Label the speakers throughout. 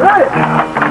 Speaker 1: Got.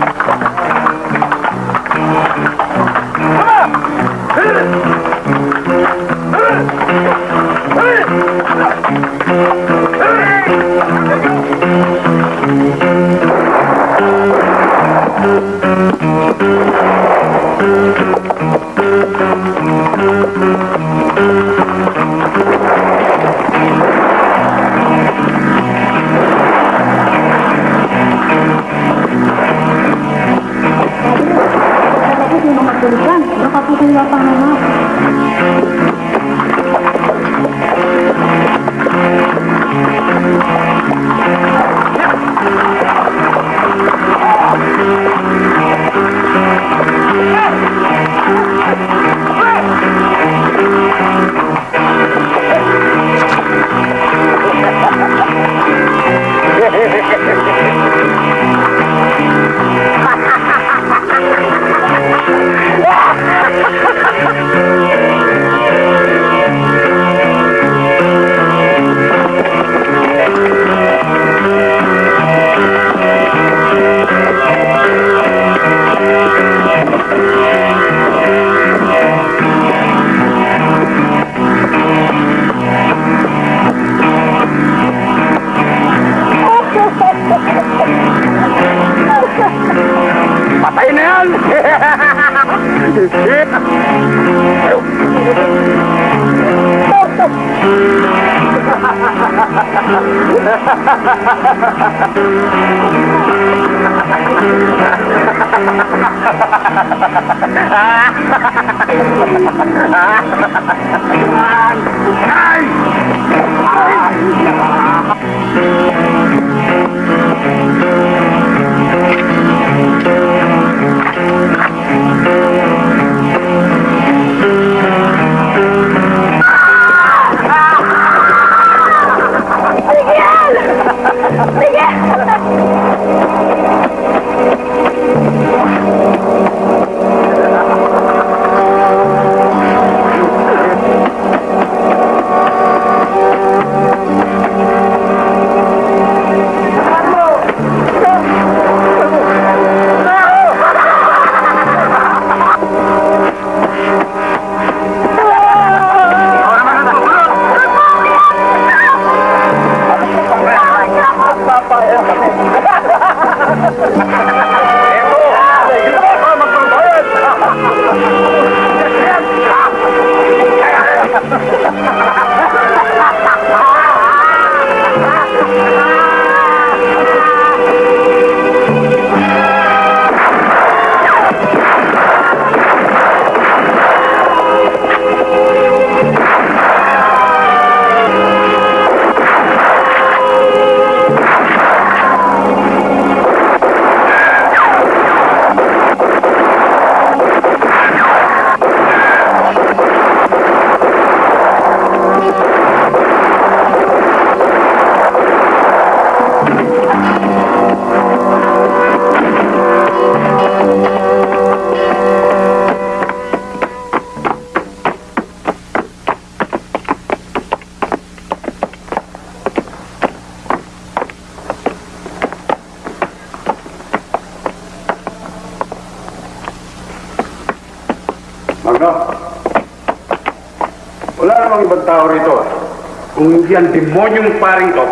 Speaker 1: Ang demonyong paring to.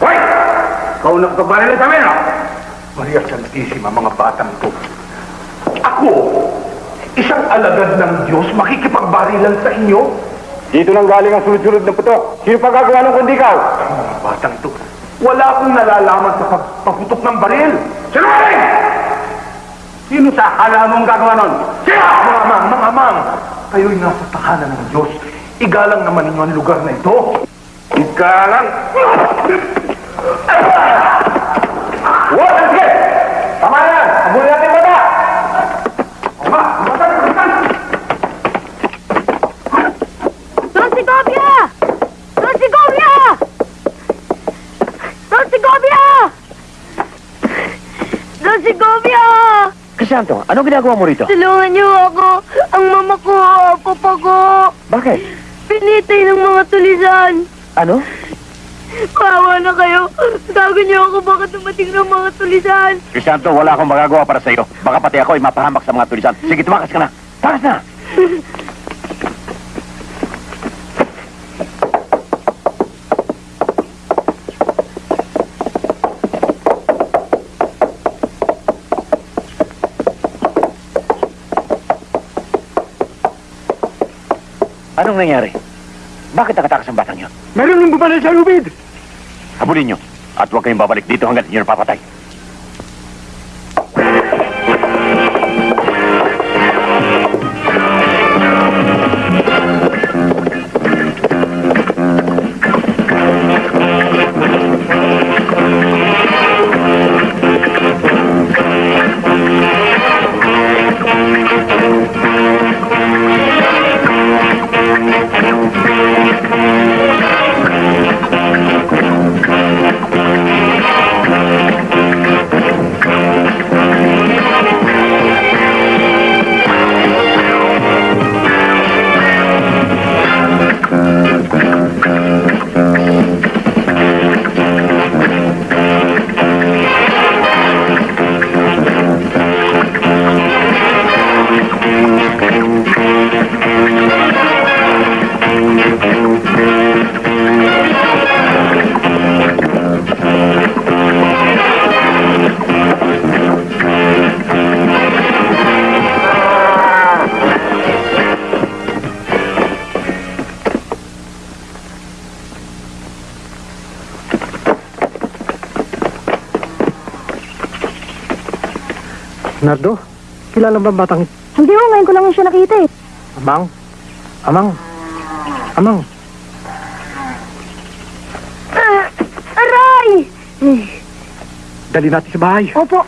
Speaker 1: Hoy! Ikaw nagkabaril sa amin, no? Maria Santissima, mga batang to. Ako, isang alagad ng Diyos, makikipagbarilan sa inyo?
Speaker 2: Dito nang galing ang sunod-sunod na putok. Sino pa gagawa ng kundi ikaw?
Speaker 1: Mga batang to, wala akong nalalaman sa pagpaputok ng baril. Sinungaling! Sino sa akala mong gagawa nun? Sino? Mga amang, mga amang! Kayo'y nasa tahanan ng Diyos. Igalang naman ninyo ang lugar na ito. Igalang?
Speaker 2: What? Sige! Tama na yan! Abulin natin bata!
Speaker 1: Ama, lumasan, lumasan!
Speaker 3: Don Segovia! Don Segovia! Don Segovia! Don Segovia!
Speaker 2: Crisanto, ano ginagawa mo rito?
Speaker 3: Tulungan niyo ako. Ang mama ko, papa ko.
Speaker 2: Bakit?
Speaker 3: Pinitay ng mga tulisan.
Speaker 2: Ano?
Speaker 3: Maawa na kayo. Tago niyo ako baka dumating ng mga tulisan.
Speaker 4: Crisanto, wala akong magagawa para sa iyo. Baka pati ako ay mapahamak sa mga tulisan. Sige, tumakas ka na. Takas na! Anong nangyari? Bakit nakatakas ang batang yun?
Speaker 5: Meron nang bumanay sa lubid!
Speaker 4: Habulin nyo. At huwag kayong babalik dito hanggat inyo napapatay.
Speaker 5: Nardo, kilala ba ang batang
Speaker 3: Hindi mo, ngayon ko lang siya nakita eh.
Speaker 5: Amang? Amang? Amang?
Speaker 3: Ah, aray!
Speaker 5: Dali natin sa bahay.
Speaker 3: Opo.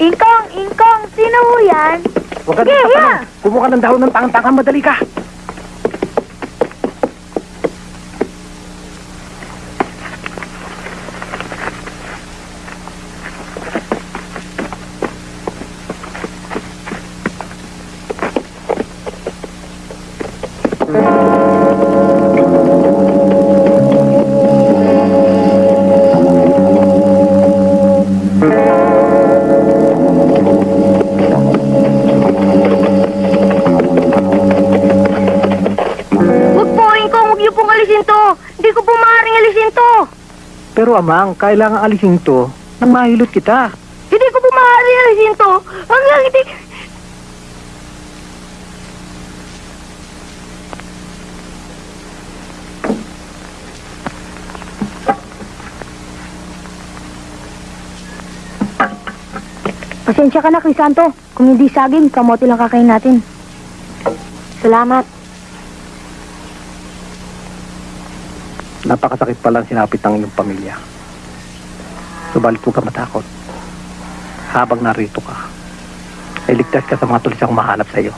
Speaker 3: Ingkong, Ingkong, sino ho yan?
Speaker 5: Huwag ka
Speaker 3: Sige,
Speaker 5: na
Speaker 3: yeah.
Speaker 5: Kumuha ka ng dahon ng tangang-tangang, madali ka. Amang, kailangan alisin to nang mahilot kita.
Speaker 3: Hindi ko po maaaring alisin to. Hanggang hindi... Pasensya ka na, Crisanto. Kung hindi saging, kamote lang kakain natin. Salamat.
Speaker 5: Napakasakit pala ang sinapit ng iyong pamilya. Subalit huwag ka matakot. Habang narito ka, ay ligtas ka sa mga tulisang mahanap sa iyo.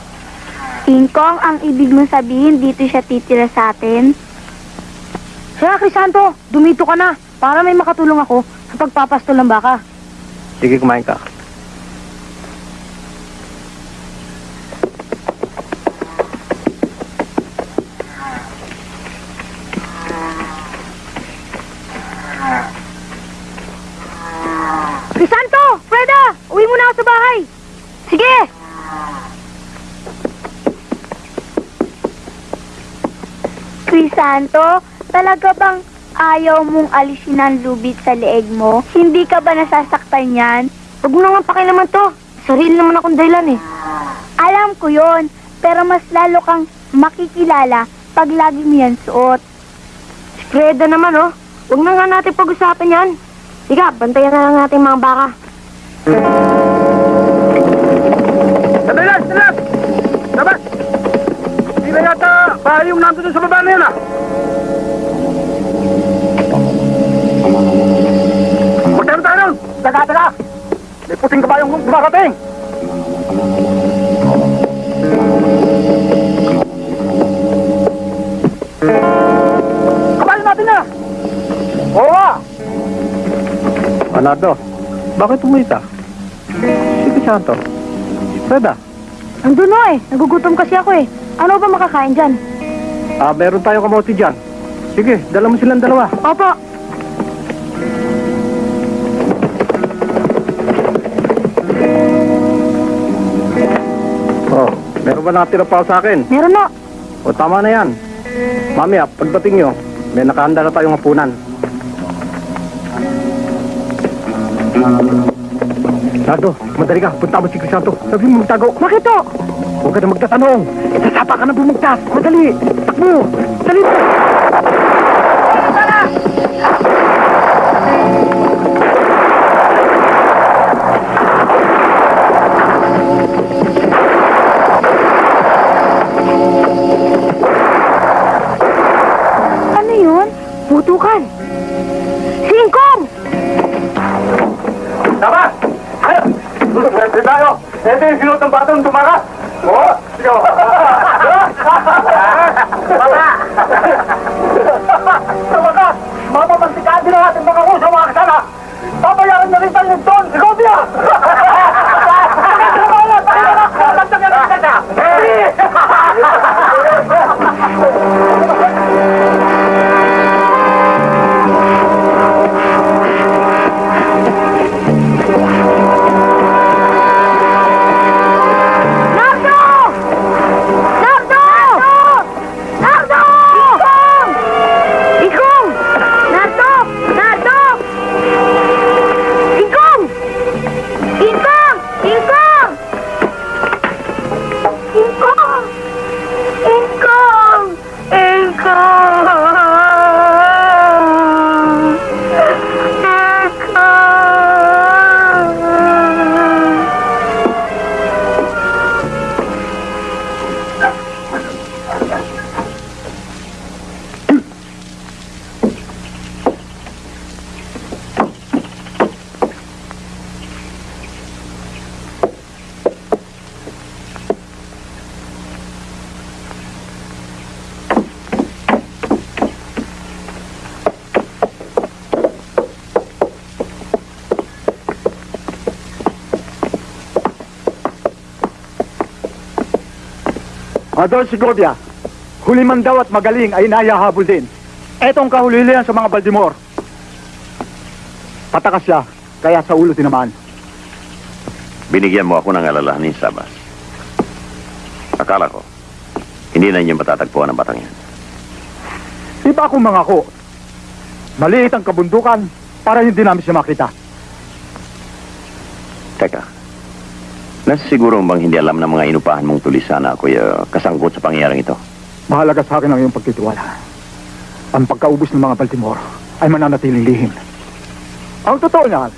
Speaker 3: King Kong, ang ibig mong sabihin, dito siya titira sa atin? Siya, Crisanto, dumito ka na para may makatulong ako sa pagpapastol ng baka.
Speaker 5: Sige, kumain ka.
Speaker 3: Crisanto! Freda! Uwi mo na ako sa bahay! Sige! Crisanto, talaga bang ayaw mong alisin ang lubid sa leeg mo? Hindi ka ba nasasaktan yan? Huwag mo naman pakilaman to. Sarili naman akong dahilan eh. Alam ko yon, pero mas lalo kang makikilala pag lagi mo yan suot. Freda naman oh. Huwag na nga natin pag-usapan yan. Sige, bantayan na lang natin mga baka.
Speaker 5: Sandali lang! Labas! Hindi na yata bahay yung nandun sa baba na yan ah! Taga, taga! May puting kabayong dumakating! Kabayo natin na! Oo nga! Bakit umita? Sige, Santo. Freda,
Speaker 6: Nandun o eh. Nagugutom kasi ako eh. Ano ba makakain dyan?
Speaker 7: Ah, meron tayong kamote dyan. Sige, dala mo silang dalawa.
Speaker 6: Opo.
Speaker 7: Meron ba nakatira pa sa akin?
Speaker 6: Meron o.
Speaker 7: O, tama na yan. Mamaya, pagdating nyo, may nakahanda na tayong hapunan. Nardo, madali ka. Punta mo si Crisanto. Sabi mo magtago.
Speaker 6: Bakit o?
Speaker 7: Huwag ka na magtatanong. Itasapa ka na bumugtas. Madali. Takbo. Dali.
Speaker 6: Ano
Speaker 8: Ito yung sinot ng batang tumakas! Adol Segovia, huli man daw at magaling ay nayahabol din. Etong kahulilihan sa mga Baltimore. Patakas siya, kaya sa ulo tinamaan.
Speaker 4: Binigyan mo ako ng alalahanin, Sabas. Akala ko, hindi na niyo matatagpuan ang batang yan.
Speaker 8: Di ba akong mangako? Maliit ang kabundukan para hindi namin siya makita.
Speaker 4: Teka, nasa siguro bang hindi alam ng mga inupahan mong tulisan na ako'y uh, kasangkot sa pangyayaring ito?
Speaker 8: Mahalaga sa akin ang iyong pagtitiwala. Ang pagkaubos ng mga Baltimore ay mananatiling lihim. Ang totoo niyan,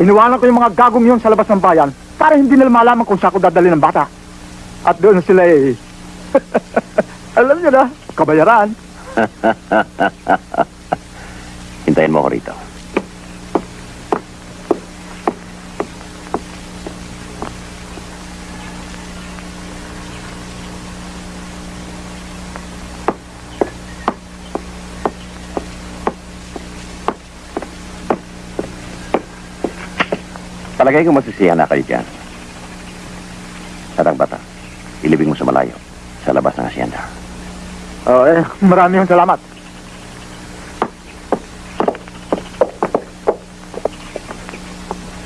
Speaker 8: iniwanan ko yung mga gagong yun sa labas ng bayan para hindi nila malaman kung saan ko dadali ng bata. At doon sila eh... alam niyo na, kabayaran.
Speaker 4: Hintayin mo ako rito. Palagay ko masisiyahan na kayo dyan. At ang bata, ilibing mo sa malayo, sa labas ng asyenda.
Speaker 8: Oh, eh, marami yung salamat.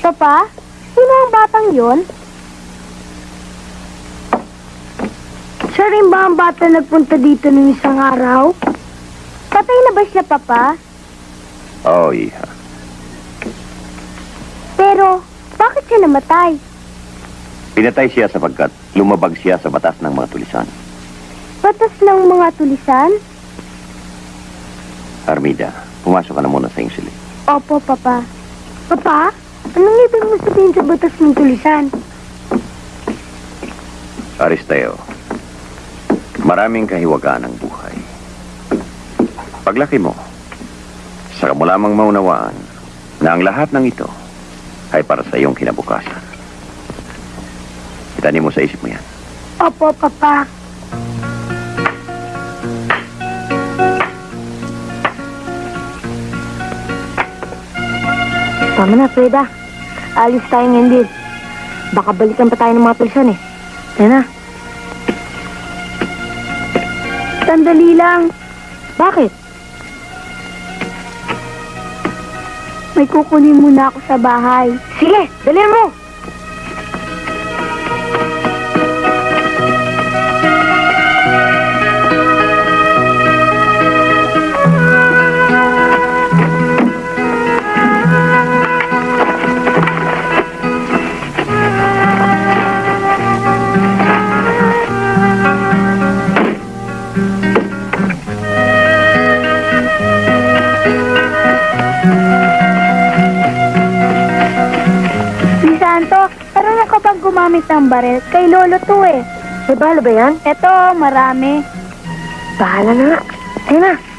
Speaker 6: Papa, sino ang batang yon? Siya rin ba ang bata nagpunta dito ng isang araw? Patay na ba siya, Papa?
Speaker 4: Oh, iha.
Speaker 6: Pero, bakit siya namatay?
Speaker 4: Pinatay siya sapagkat lumabag siya sa batas ng mga tulisan.
Speaker 6: Batas ng mga tulisan?
Speaker 4: Armida, pumasok ka na muna sa iyong silid.
Speaker 6: Opo, Papa. Papa, anong ibig mo sabihin sa batas ng tulisan?
Speaker 4: Aristeo, maraming kahiwagaan ang buhay. Paglaki mo, saka mo lamang maunawaan na ang lahat ng ito ay para sa iyong kinabukasan. Itanim mo sa isip mo yan.
Speaker 6: Opo, Papa. Tama na, Freda. Alis tayo ngayon din. Baka balikan pa tayo ng mga pulsan eh. Yan na.
Speaker 3: Sandali lang.
Speaker 9: Bakit?
Speaker 3: May kukunin muna ako sa bahay.
Speaker 9: Sige, dalhin mo.
Speaker 3: Gumamit ng barel? Kay Lolo to eh.
Speaker 9: May bala ba yan?
Speaker 3: Eto, marami.
Speaker 9: Bahala na nga. Ayun na.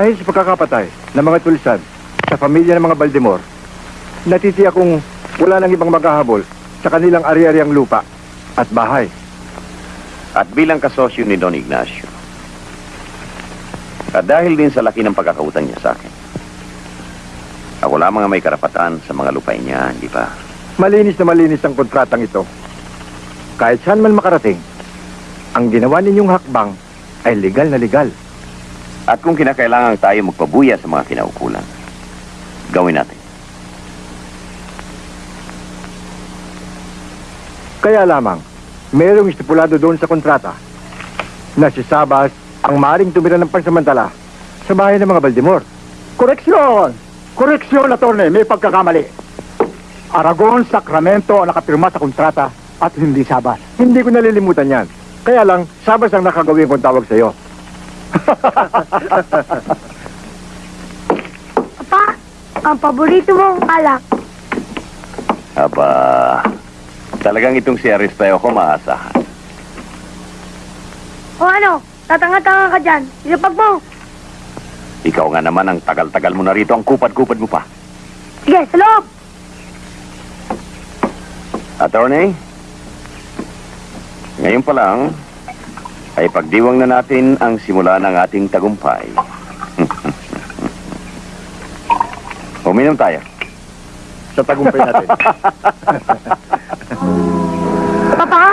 Speaker 2: Dahil sa pagkakapatay ng mga tulisan sa pamilya ng mga Baldemor, natitiyak kong wala nang ibang maghahabol sa kanilang ari-ariang lupa at bahay.
Speaker 4: At bilang kasosyo ni Don Ignacio, at dahil din sa laki ng pagkakautang niya sa akin, ako lamang ang may karapatan sa mga lupain niya, di ba?
Speaker 2: Malinis na malinis ang kontratang ito. Kahit saan man makarating, ang ginawa ninyong hakbang ay legal na legal.
Speaker 4: At kung kinakailangan tayo magpabuya sa mga kinaukulan, gawin natin.
Speaker 2: Kaya lamang, mayroong estipulado doon sa kontrata na si Sabas ang maring tumira ng pansamantala sa bahay ng mga Baldemor.
Speaker 8: Koreksyon! Koreksyon, attorney. May pagkakamali. Aragon, Sacramento ang nakapirma sa kontrata at hindi Sabas.
Speaker 2: Hindi ko nalilimutan yan. Kaya lang, Sabas ang nakagawin kong tawag sa iyo.
Speaker 3: Papa, ang paborito mong alak.
Speaker 4: Aba, talagang itong si Aristeo ko maasahan.
Speaker 3: O ano, tatanga-tanga ka dyan. Ilapag mo.
Speaker 4: Ikaw nga naman ang tagal-tagal mo na rito, ang kupad-kupad mo pa.
Speaker 3: Sige, sa loob.
Speaker 4: Attorney, ngayon pa lang, ay pagdiwang na natin ang simula ng ating tagumpay. Uminom tayo.
Speaker 2: Sa tagumpay natin.
Speaker 3: Papa,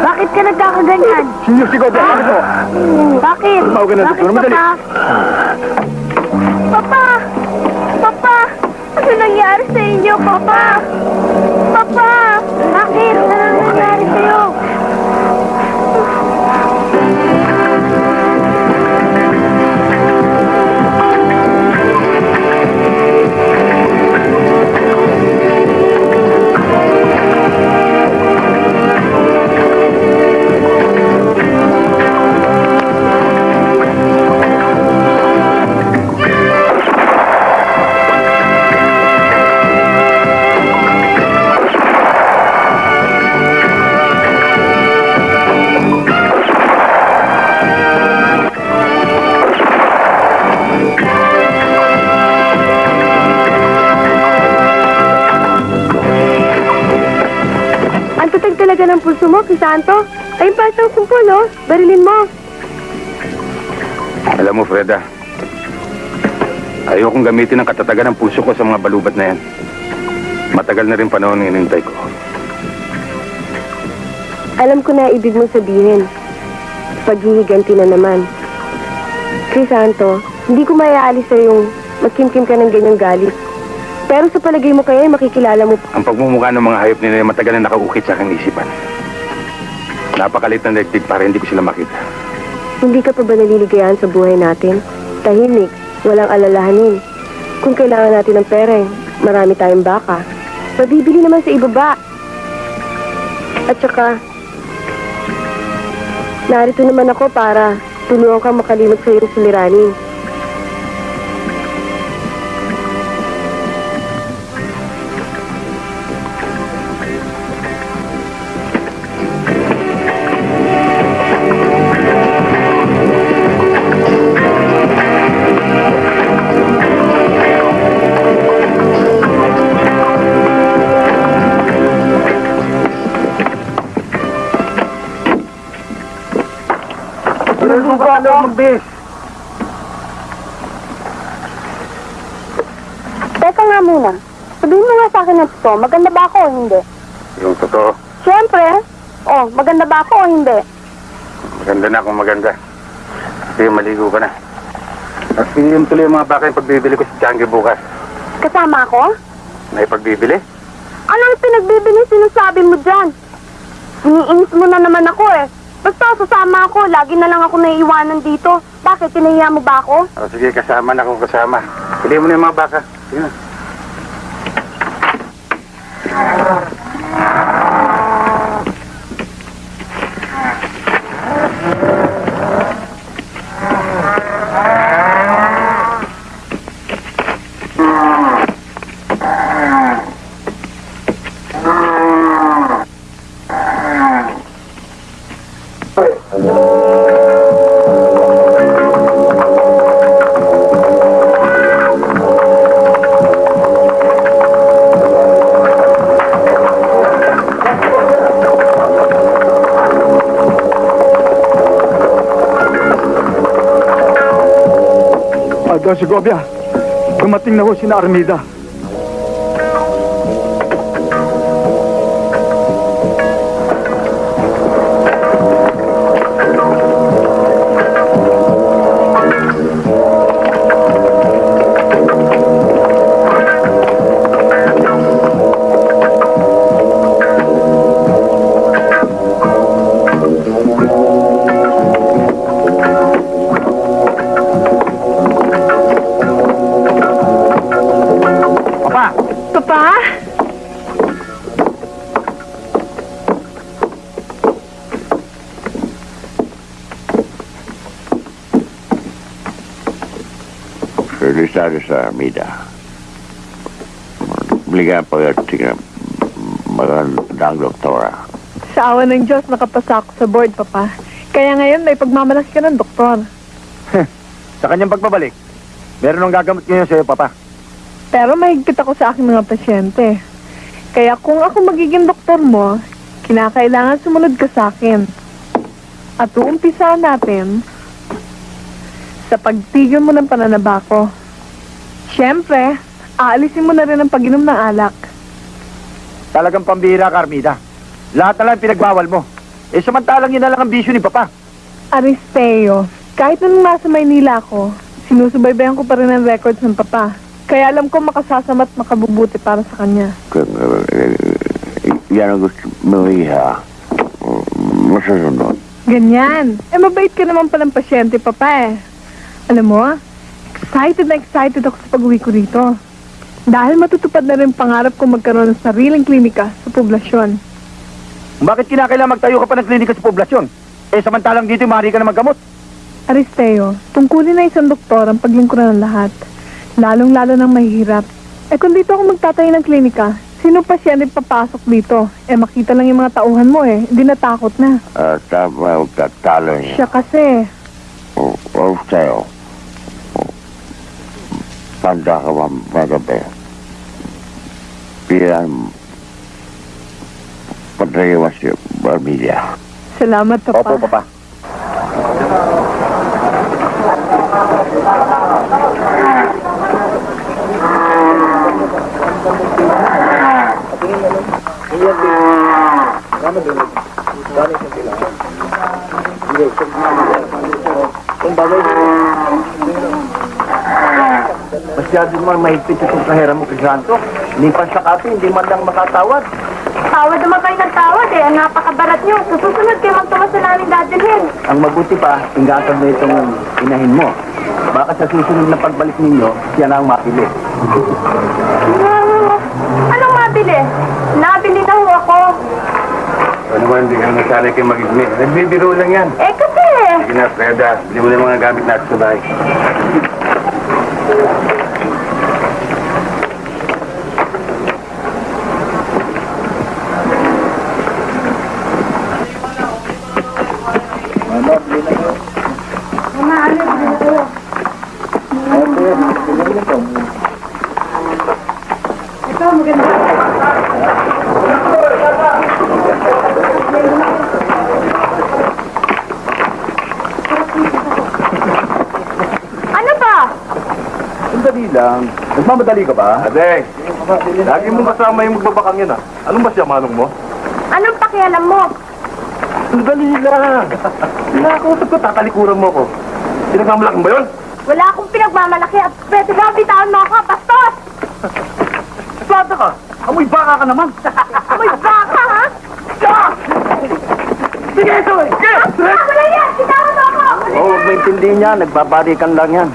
Speaker 3: bakit ka nagkakaganyan?
Speaker 2: Sinyo si Godo, ano to?
Speaker 3: Bakit?
Speaker 2: Ka na,
Speaker 3: Bakit,
Speaker 2: doktor. Madali.
Speaker 3: Papa? Papa! Papa! Ano nangyari sa inyo, Papa? Papa! Bakit? Ano nangyari sa'yo?
Speaker 9: Ang mo, Crisanto. Ay, pasang kumpul, oh. Barilin mo.
Speaker 2: Alam mo, Freda, ayokong gamitin ang katatagan ng puso ko sa mga balubat na yan. Matagal na rin panahon ang inintay ko.
Speaker 9: Alam ko na ibig mong sabihin. Paghihiganti na naman. Crisanto, hindi ko mayaalis sa yung magkimkim ka ng ganyang galit. Pero sa palagay mo kaya, makikilala mo
Speaker 2: Ang pagmumukha ng mga hayop nila matagal na nakaukit sa aking isipan. Napakalit ng daigdig para hindi ko sila makita.
Speaker 9: Hindi ka pa ba naliligayahan sa buhay natin? Tahimik, walang alalahanin. Kung kailangan natin ng pera, marami tayong baka. Mabibili naman sa ibaba. At saka, narito naman ako para tulungan ka makalimot sa iyong suliranin.
Speaker 10: Naliligo ako.
Speaker 2: magbihis.
Speaker 10: Teka nga muna. Sabihin mo nga sa akin ng totoo, maganda ba ako o hindi?
Speaker 11: Yung totoo,
Speaker 10: Siyempre. Oh, maganda ba ako o hindi?
Speaker 11: maganda na kung maganda. Sige, maligo ka na. At yun tuloy yung mga baka yung pagbibili ko sa Changi bukas.
Speaker 10: Kasama ako?
Speaker 11: May pagbibili?
Speaker 10: Anong pinagbibili sinasabi mo dyan? Iniinis mo na naman ako eh. Basta sasama ako, lagi na lang ako naiiwanan dito. Bakit, tinahiya mo ba ako?
Speaker 11: O sige, kasama na kung kasama. Pili mo na yung mga baka. Sige na.
Speaker 2: Don Segovia, dumating na ho si na Armida.
Speaker 12: Registrado sa Armida. Obliga pagdating ng magandang doktora.
Speaker 13: Sa awa ng Diyos, nakapasa ako sa board, Papa. Kaya ngayon, may pagmamalas ka ng doktor.
Speaker 2: Sa kanyang pagbabalik, meron ng gagamot ngayon sa'yo, Papa.
Speaker 13: Pero mahigpit ako sa aking mga pasyente. Kaya kung ako magiging doktor mo, kinakailangan sumunod ka sa akin. At uumpisa natin sa pagtigil mo ng pananabako. Siyempre, aalisin mo na rin ang pag-inom ng alak.
Speaker 2: Talagang pambihira ka, Armida. Lahat na lang pinagbawal mo. Eh, samantalang yun na lang ang bisyo ni Papa.
Speaker 13: Aristeo, kahit nung nasa Maynila ako, sinusubaybayan ko pa rin ang records ng papa. Kaya alam ko makasasama at makabubuti para sa kanya.
Speaker 12: Yan ang gusto mo iha, masusunod.
Speaker 13: Ganyan. Eh, mabait ka naman palang pasyente, papa eh. Alam mo, excited na excited ako sa pag-uwi ko rito. Dahil matutupad na rin pangarap ko magkaroon ng sariling klinika sa poblasyon.
Speaker 2: Bakit kinakailangan magtayo ka pa ng klinika sa poblasyon? Eh, samantalang dito, maaari ka na maggamot.
Speaker 13: Aristeo, tungkulin na isang doktor ang paglingkuran ng lahat. Lalong-lalo ng mahihirap. Eh kung dito ako magtatayo ng klinika, sino pa siya papasok dito? Eh makita lang yung mga tauhan mo eh, hindi natakot na.
Speaker 12: At tama ang tatalo niya.
Speaker 13: Siya kasi,
Speaker 12: O, o sa'yo. Tanda ka ba magabi? Pilan Padrewas si Barmilla.
Speaker 13: salamat papa.
Speaker 2: Opo, Papa.
Speaker 1: Masyado naman mahigpit itong kahera mo kay Santo. Hindi pa sa kape, hindi man lang makatawad.
Speaker 10: Tawad naman kayo ng tawad eh. Ang napakabarat nyo. Sa susunod kayo magtumas na namin dadalhin.
Speaker 1: Ang mabuti pa, ingatan mo itong inahin mo. Baka sa susunod na pagbalik ninyo, siya na ang mapili.
Speaker 10: Hmm, anong mabili? Nabili na ho ako.
Speaker 11: Ano naman, hindi ka na nasanay kayo mag-ismi. Nagbibiro lang yan.
Speaker 10: Eh kasi,
Speaker 11: Sige na, Freda. Bili mo na yung mga gamit natin sa bahay. Ito, maganda.
Speaker 2: Sandali lang. Nagmamadali ka ba?
Speaker 14: Adeng, lagi mong kasama yung magbabakang yan ah. Anong ba siya, manong mo?
Speaker 10: Anong pakialam mo?
Speaker 14: Sandali lang. Nakakausap ko, tatalikuran mo ko. Pinagmamalaking ba yun?
Speaker 10: Wala akong pinagmamalaki at pwede ba bitawan mo ako, bastos!
Speaker 14: Plata ka! Amoy baka ka naman!
Speaker 10: Amoy baka, ha?
Speaker 14: Sige, ito eh! Sige!
Speaker 10: Ah, wala yan! Bitawan mo ako!
Speaker 2: Oo, oh, may intindihin niya. Nagbabarikan lang yan.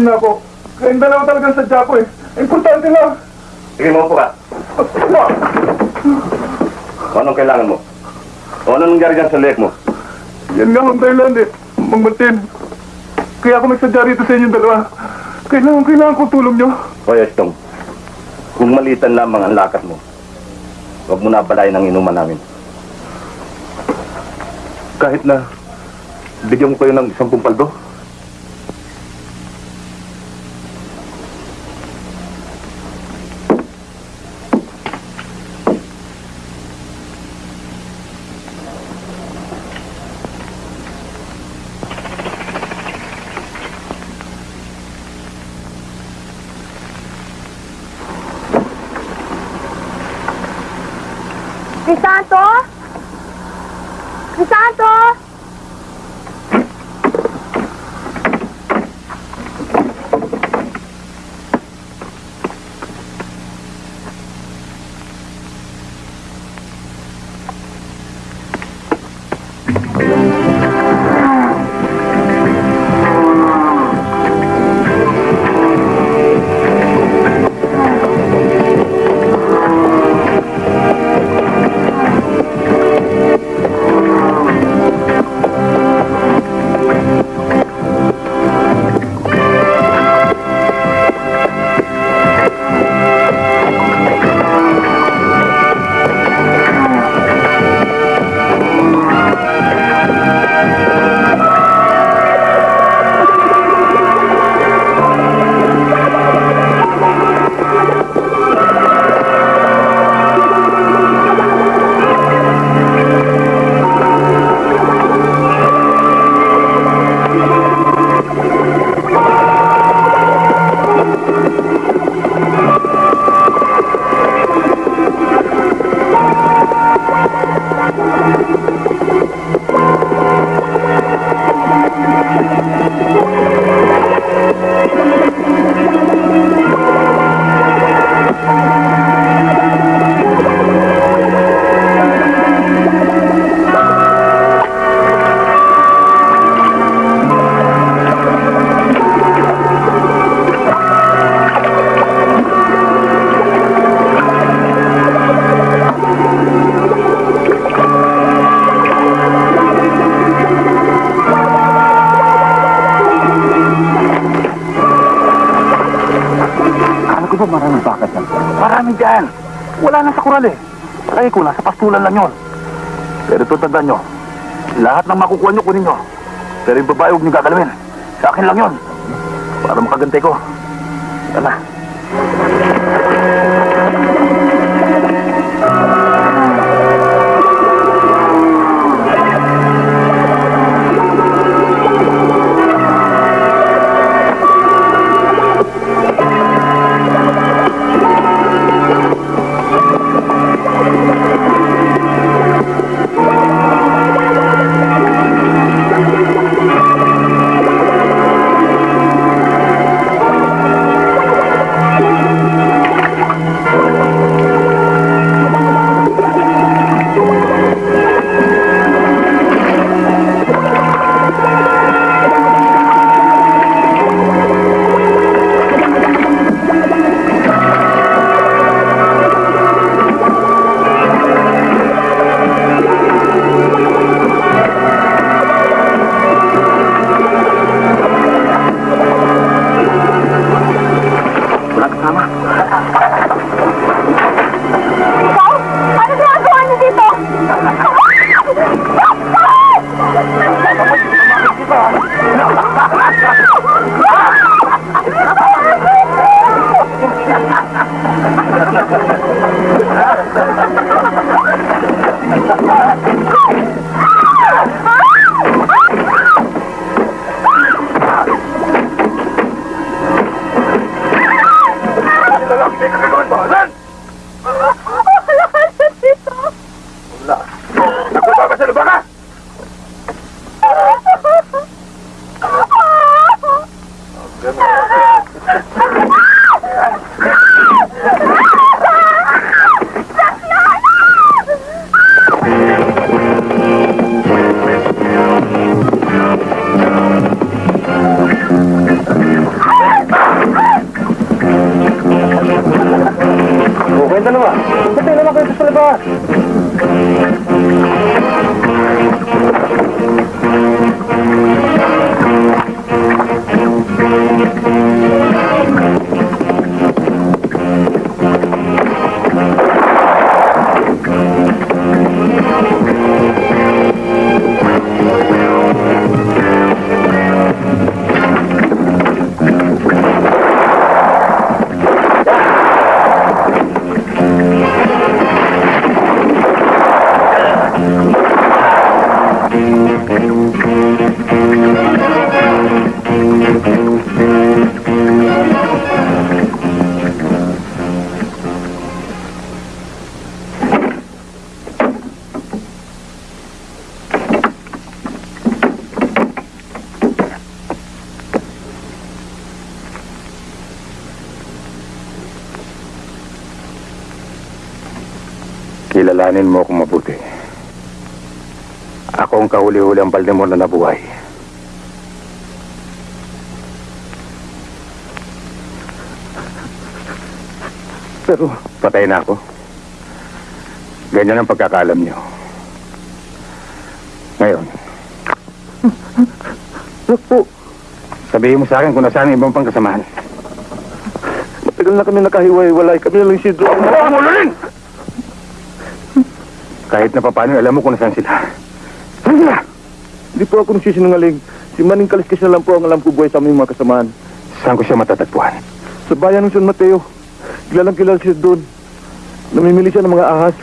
Speaker 14: Niyo na ako. Kayong dalawa talagang sadya ko eh. Importante lang.
Speaker 15: Sige, mo ka. Anong kailangan mo? O anong nangyari dyan sa leg mo?
Speaker 14: Yan nga ang Thailand eh. Mang Martin. Kaya ako nagsadya rito sa inyong dalawa. Kailangan, kailangan ko tulong niyo.
Speaker 15: O Estong, kung malitan lamang ang lakas mo, huwag mo na balayin ang inuman namin.
Speaker 14: Kahit na bigyan ko kayo ng isang pumpaldo.
Speaker 11: Wala na sa kural eh. Kaya ko, nasa pastulan lang yon. Pero ito tandaan nyo, lahat ng makukuha nyo, kunin nyo. Pero yung babae, huwag nyo gagalawin. Sa akin lang yon. Para makagantay ko. Yan na. Kilalanin mo akong mabuti. Ako ang kahuli-huli ang Baltimore na nabuhay. Pero patay na ako. Ganyan ang pagkakalam niyo. Ngayon. po. Sabihin mo sa akin kung nasaan ang ibang pang kasamahan. Matagal na kami nakahiwa-hiwalay. Kami na lang si Drew. Ang rin! Kahit na papaano, alam mo kung nasaan sila. Saan sila?
Speaker 1: Hindi po ako nagsisinungaling. Si Maning Kaliskis na lang po ang alam ko buhay sa aming mga kasamaan.
Speaker 11: Saan ko siya matatagpuan?
Speaker 1: Sa bayan ng San Mateo, kilalang kilala siya doon. Namimili siya ng mga ahas.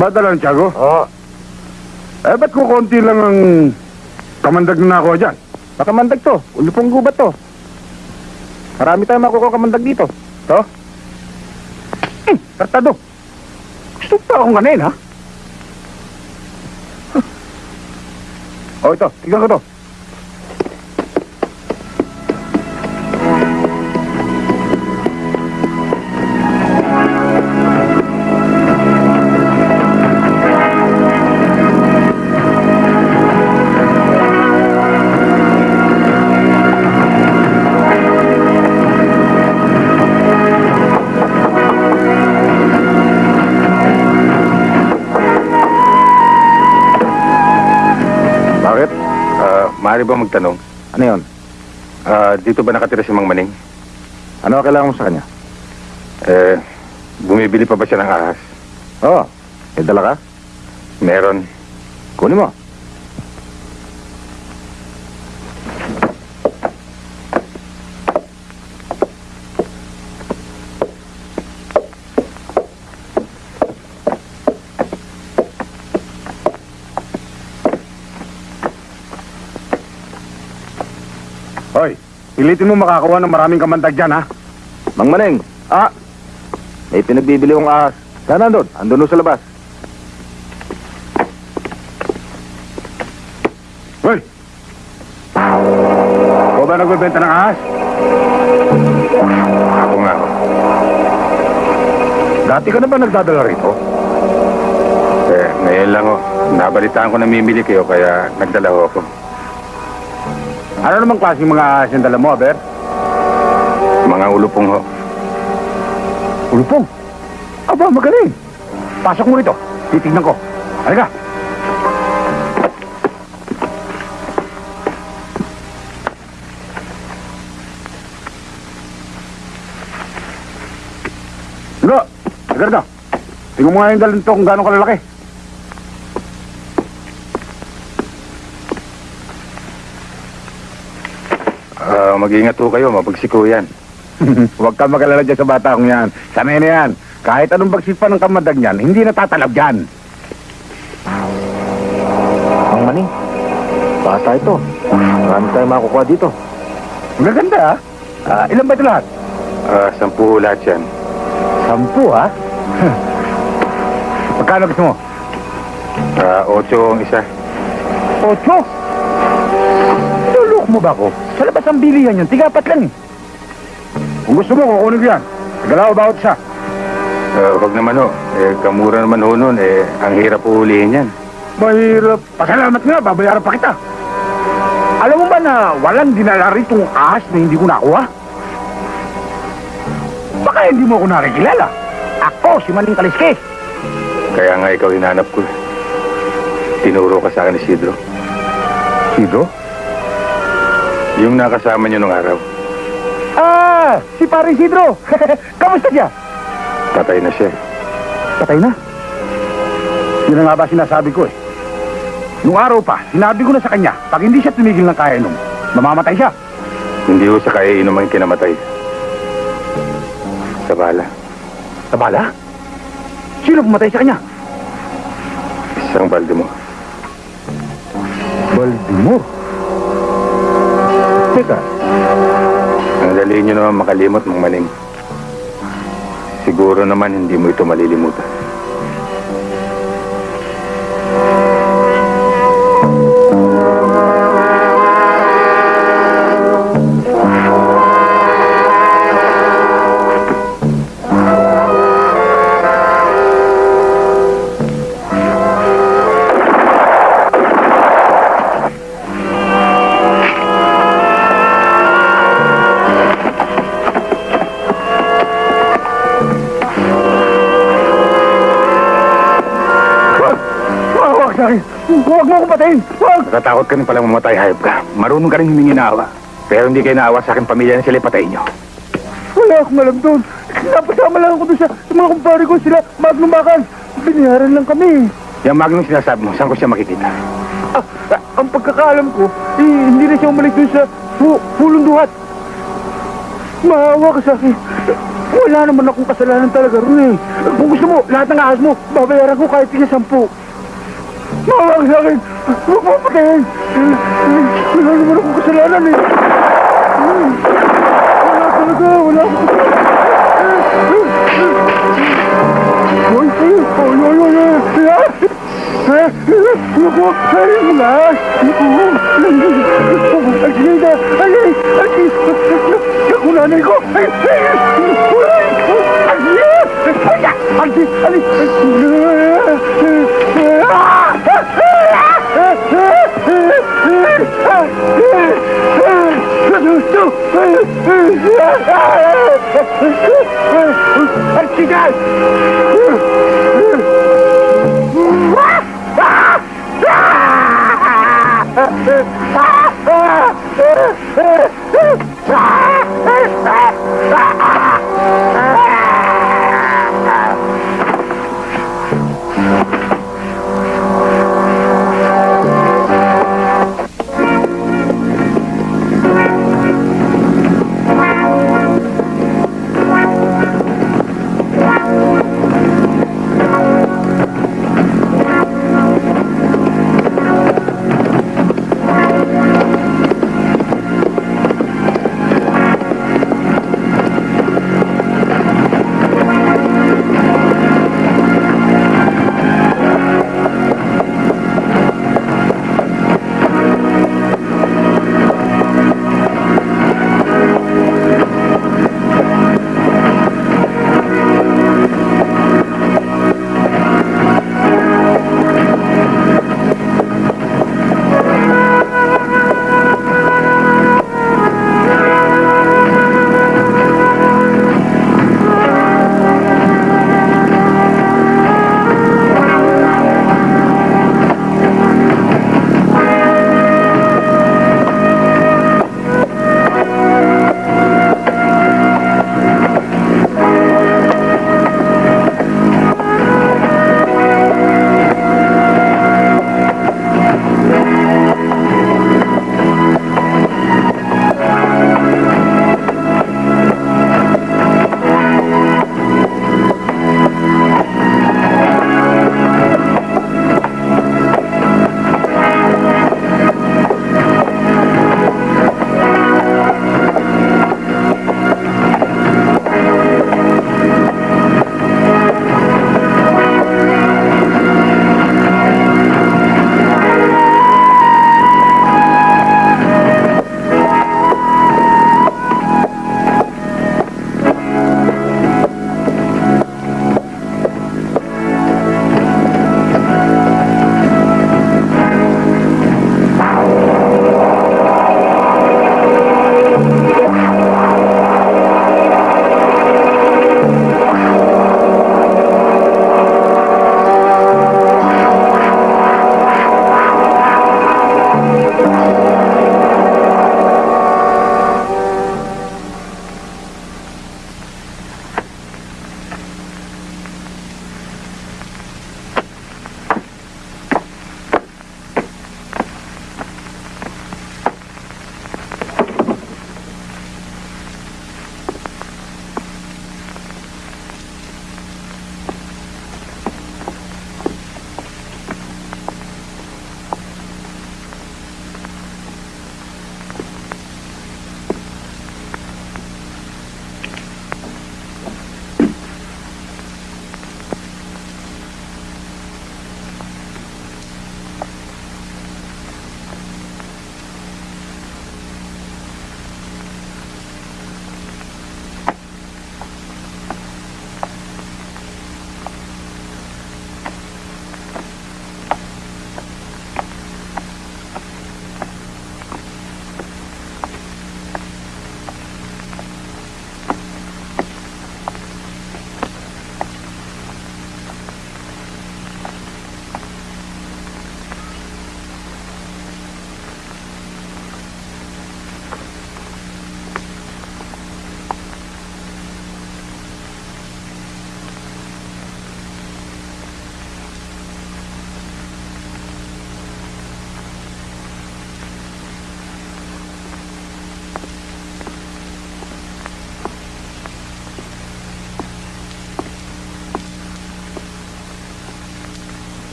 Speaker 11: Tumadala ng Tiago?
Speaker 2: Oo.
Speaker 11: Eh, ba't ko konti lang ang kamandag na ako dyan?
Speaker 2: Makamandag to. Ulupong gubat to. Marami tayong makukuha kamandag dito. To? Hmm, tartado. Gusto pa akong ganin, ha? Huh. Oh, ito. Tignan ko to.
Speaker 11: Maaari ba magtanong?
Speaker 2: Ano yun?
Speaker 11: Ah, dito ba nakatira si Mang Maning?
Speaker 2: Ano ang kailangan mo sa kanya?
Speaker 11: Eh, bumibili pa ba siya ng ahas?
Speaker 2: Oo. May dala ka?
Speaker 11: Meron.
Speaker 2: Kunin mo.
Speaker 11: Hoy, pilitin mo makakuha ng maraming kamandag dyan, ha?
Speaker 2: Mang Maneng. Ah! May pinagbibili kong ahas. Saan? Andun doon sa labas.
Speaker 11: Hoy! Ikaw ba nagbebenta ng ahas? Ako nga.
Speaker 2: Dati ka na ba nagdadala rito?
Speaker 11: Eh, ngayon lang, oh. Nabalitaan ko na mimili kayo, kaya nagdala ako.
Speaker 2: Ano namang klaseng mga ahas yung dala mo, Aber?
Speaker 11: Mga ulupong ho.
Speaker 2: Ulupong. Aba, magaling. Pasok mo rito. Titignan ko. Halika. Go! Agardo. Tingnan mo nga yung dalhin to kung gano'ng kalalaki.
Speaker 11: Ah, mag-ingat ho kayo, mabagsiko yan.
Speaker 2: Huwag ka magalala dyan sa bata kong yan. Sanay na yan. Kahit anong bagsit pa ng kamadag niyan, hindi natatalab dyan. Ang maning, bata ito. Marami tayong makukuha dito. Magaganda ha? Ah, ilan ba ito lahat?
Speaker 11: Ah, sampu ho lahat yan.
Speaker 2: Sampu ha? Magkano gusto mo?
Speaker 11: Ah, otso ang isa.
Speaker 2: Ocho? Mo ba ako? Sa labas ang bilihan yun, tigapat lang eh. Kung gusto mo, kukunin ko yan. Galaw bawat isa.
Speaker 11: Ah, wag naman ho. Eh, kamura naman ho nun. Eh, ang hirap po hulihin yan.
Speaker 2: Mahirap. Pasalamat nga, babayaran pa kita. Alam mo ba na walang dinala ritong ahas na hindi ko nakuha? Baka hindi mo ako nakikilala. Ako, si Maning Kaliske.
Speaker 11: Kaya nga ikaw hinanap ko. Tinuro ka sa akin ni Sidro.
Speaker 2: Sidro?
Speaker 11: Yung nakasama niyo nung araw.
Speaker 2: Ah, si Paring Sidro. Kamusta siya?
Speaker 11: Patay na siya.
Speaker 2: Patay na. Yun na nga ba sinasabi ko eh. Nung araw pa, sinabi ko na sa kanya, pag hindi siya tumigil ng kaya inom, mamamatay siya.
Speaker 11: Hindi ho sa kaya inom ang kinamatay. Sa bala.
Speaker 2: Sa bala? Sino pumatay sa kanya?
Speaker 11: Isang balde mo.
Speaker 2: Baltimore. Teka,
Speaker 11: Ang dali niyo naman makalimot, Mang Maning. Siguro naman hindi mo ito malilimutan.
Speaker 2: Huwag mo akong patayin! Wag!
Speaker 11: Natatakot ka rin palang mamatay, hayop ka. Marunong ka rin humingi na awa. Pero hindi kayo naawa sa akin pamilya na sila ipatay niyo.
Speaker 2: Wala akong alam doon. Napasama lang ako doon sa, sa mga kumpare ko sila. Maglumakan. Biniharan lang kami.
Speaker 11: Yung magnum sinasabi mo, saan ko siya makikita?
Speaker 2: Ah, ah, ang pagkakaalam ko, eh, hindi na siya umalik doon sa pu pulong duhat. Maawa ka sa akin. Wala naman akong kasalanan talaga rin eh. Kung gusto mo, lahat ng ahas mo, babayaran ko kahit tika sampu. Mawag sa akin. Huwag mo patayin. Wala naman akong kasalanan eh. Wala talaga, wala akong ay, ay, ay, ay, ay. Eh, Naku, ay, wala. Naku. Ay, Sinida, ay, ay, ay, naku, nanay ko. Ay, ay, Ali, ali. Artigas! Ah!